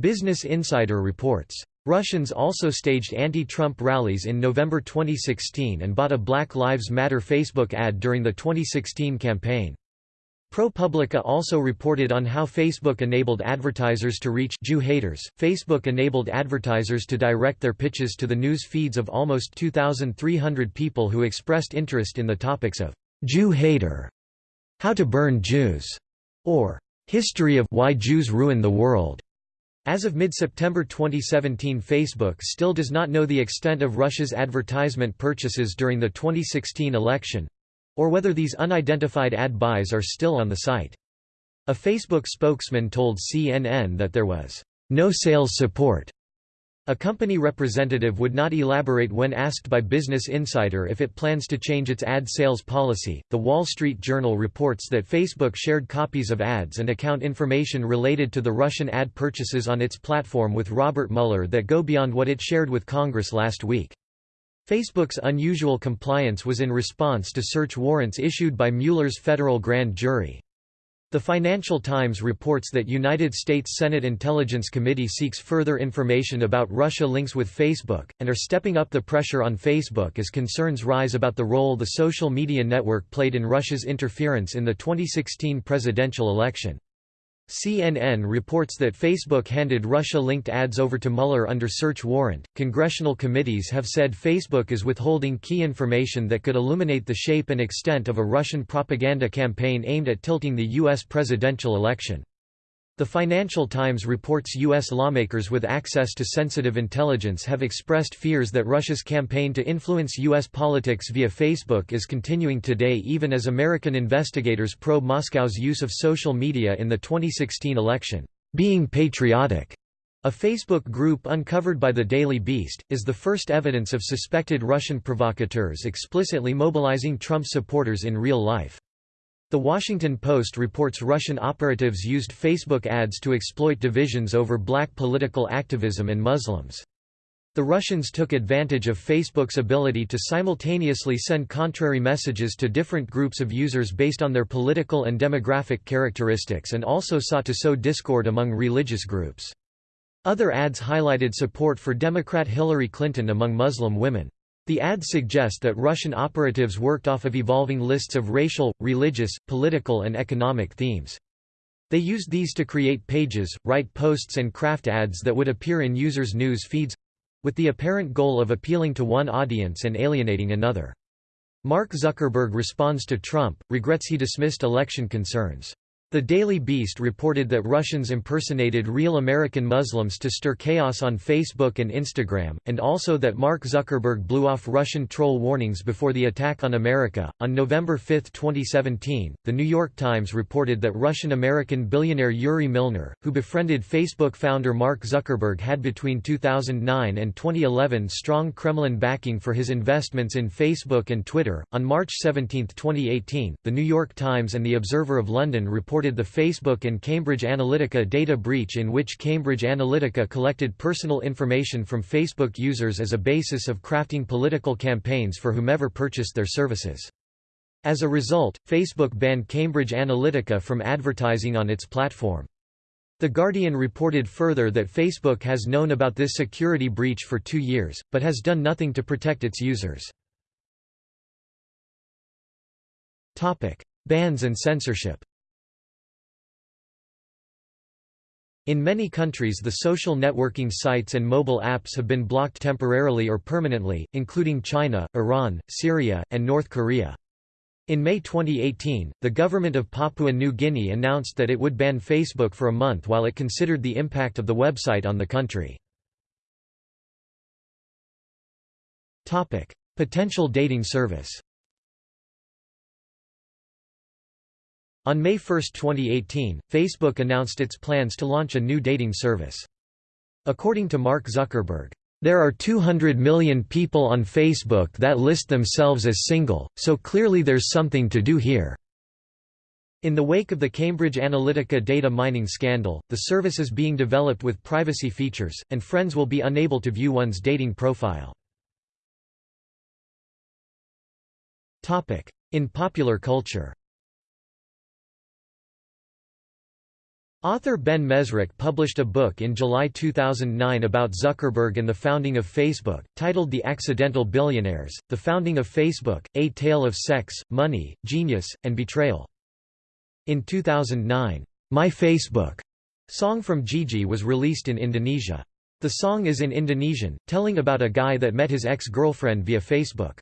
Business Insider reports. Russians also staged anti-Trump rallies in November 2016 and bought a Black Lives Matter Facebook ad during the 2016 campaign. ProPublica also reported on how Facebook enabled advertisers to reach Jew haters. Facebook enabled advertisers to direct their pitches to the news feeds of almost 2,300 people who expressed interest in the topics of Jew hater, how to burn Jews, or history of why Jews ruin the world. As of mid-September 2017 Facebook still does not know the extent of Russia's advertisement purchases during the 2016 election, or whether these unidentified ad buys are still on the site. A Facebook spokesman told CNN that there was no sales support. A company representative would not elaborate when asked by Business Insider if it plans to change its ad sales policy. The Wall Street Journal reports that Facebook shared copies of ads and account information related to the Russian ad purchases on its platform with Robert Mueller that go beyond what it shared with Congress last week. Facebook's unusual compliance was in response to search warrants issued by Mueller's federal grand jury. The Financial Times reports that United States Senate Intelligence Committee seeks further information about Russia links with Facebook, and are stepping up the pressure on Facebook as concerns rise about the role the social media network played in Russia's interference in the 2016 presidential election. CNN reports that Facebook handed Russia linked ads over to Mueller under search warrant. Congressional committees have said Facebook is withholding key information that could illuminate the shape and extent of a Russian propaganda campaign aimed at tilting the U.S. presidential election. The Financial Times reports U.S. lawmakers with access to sensitive intelligence have expressed fears that Russia's campaign to influence U.S. politics via Facebook is continuing today even as American investigators probe Moscow's use of social media in the 2016 election. Being Patriotic, a Facebook group uncovered by the Daily Beast, is the first evidence of suspected Russian provocateurs explicitly mobilizing Trump supporters in real life. The Washington Post reports Russian operatives used Facebook ads to exploit divisions over black political activism and Muslims. The Russians took advantage of Facebook's ability to simultaneously send contrary messages to different groups of users based on their political and demographic characteristics and also sought to sow discord among religious groups. Other ads highlighted support for Democrat Hillary Clinton among Muslim women. The ads suggest that Russian operatives worked off of evolving lists of racial, religious, political and economic themes. They used these to create pages, write posts and craft ads that would appear in users' news feeds—with the apparent goal of appealing to one audience and alienating another. Mark Zuckerberg responds to Trump, regrets he dismissed election concerns. The Daily Beast reported that Russians impersonated real American Muslims to stir chaos on Facebook and Instagram, and also that Mark Zuckerberg blew off Russian troll warnings before the attack on America. On November 5, 2017, The New York Times reported that Russian American billionaire Yuri Milner, who befriended Facebook founder Mark Zuckerberg, had between 2009 and 2011 strong Kremlin backing for his investments in Facebook and Twitter. On March 17, 2018, The New York Times and The Observer of London reported reported the Facebook and Cambridge Analytica data breach in which Cambridge Analytica collected personal information from Facebook users as a basis of crafting political campaigns for whomever purchased their services. As a result, Facebook banned Cambridge Analytica from advertising on its platform. The Guardian reported further that Facebook has known about this security breach for two years, but has done nothing to protect its users. Bans and censorship In many countries the social networking sites and mobile apps have been blocked temporarily or permanently, including China, Iran, Syria, and North Korea. In May 2018, the government of Papua New Guinea announced that it would ban Facebook for a month while it considered the impact of the website on the country. Potential dating service On May 1, 2018, Facebook announced its plans to launch a new dating service. According to Mark Zuckerberg, there are 200 million people on Facebook that list themselves as single, so clearly there's something to do here. In the wake of the Cambridge Analytica data mining scandal, the service is being developed with privacy features, and friends will be unable to view one's dating profile. In popular culture Author Ben Mezrich published a book in July 2009 about Zuckerberg and the founding of Facebook, titled The Accidental Billionaires, The Founding of Facebook, A Tale of Sex, Money, Genius, and Betrayal. In 2009, My Facebook song from Gigi was released in Indonesia. The song is in Indonesian, telling about a guy that met his ex-girlfriend via Facebook.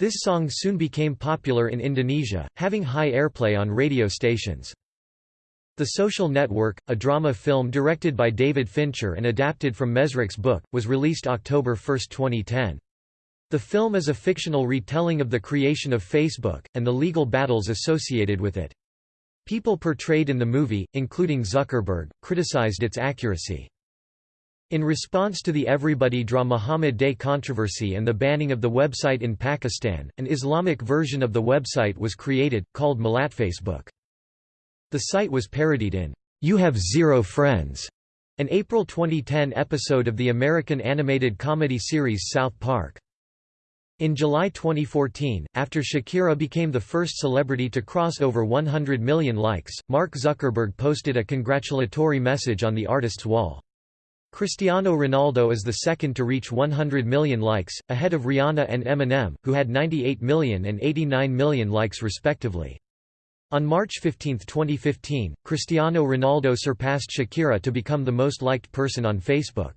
This song soon became popular in Indonesia, having high airplay on radio stations. The Social Network, a drama film directed by David Fincher and adapted from Mezrich's book, was released October 1, 2010. The film is a fictional retelling of the creation of Facebook, and the legal battles associated with it. People portrayed in the movie, including Zuckerberg, criticized its accuracy. In response to the Everybody Draw Muhammad Day controversy and the banning of the website in Pakistan, an Islamic version of the website was created, called MillatFacebook. The site was parodied in You Have Zero Friends, an April 2010 episode of the American animated comedy series South Park. In July 2014, after Shakira became the first celebrity to cross over 100 million likes, Mark Zuckerberg posted a congratulatory message on the artist's wall. Cristiano Ronaldo is the second to reach 100 million likes, ahead of Rihanna and Eminem, who had 98 million and 89 million likes respectively. On March 15, 2015, Cristiano Ronaldo surpassed Shakira to become the most liked person on Facebook.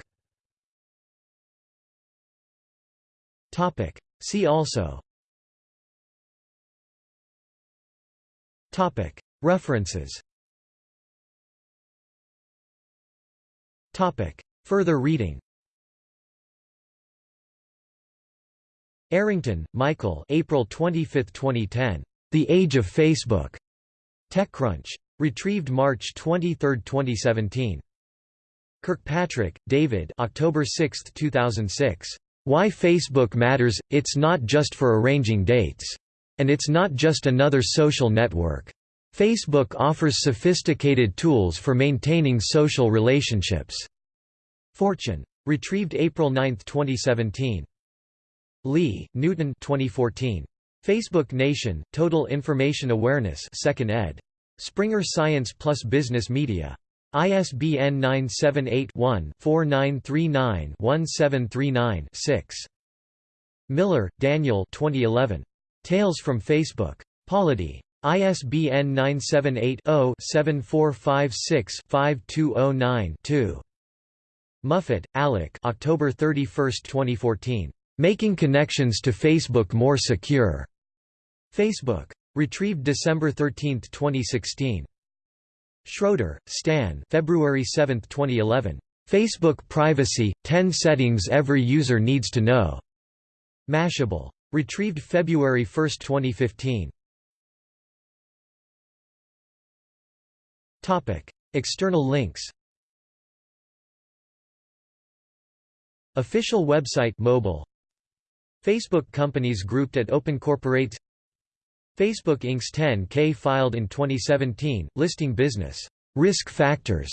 See also. References. Further reading. Arrington, Michael. April 25, 2010. The Age of Facebook. TechCrunch. Retrieved March 23, 2017. Kirkpatrick, David October 6, 2006. Why Facebook Matters, It's Not Just for Arranging Dates. And It's Not Just Another Social Network. Facebook offers sophisticated tools for maintaining social relationships. Fortune. Retrieved April 9, 2017. Lee, Newton 2014. Facebook Nation, Total Information Awareness 2nd ed. Springer Science Plus Business Media. ISBN 978-1-4939-1739-6. Miller, Daniel 2011. Tales from Facebook. Polity. ISBN 978-0-7456-5209-2. Muffett, Alec October 31, 2014. Making connections to Facebook more secure. Facebook. Retrieved December 13, 2016. Schroeder, Stan February 7, 2011. Facebook Privacy – 10 Settings Every User Needs to Know. Mashable. Retrieved February 1, 2015. Topic: External links Official website mobile Facebook companies grouped at Open Corporate Facebook Inc.'s 10K filed in 2017, listing business risk factors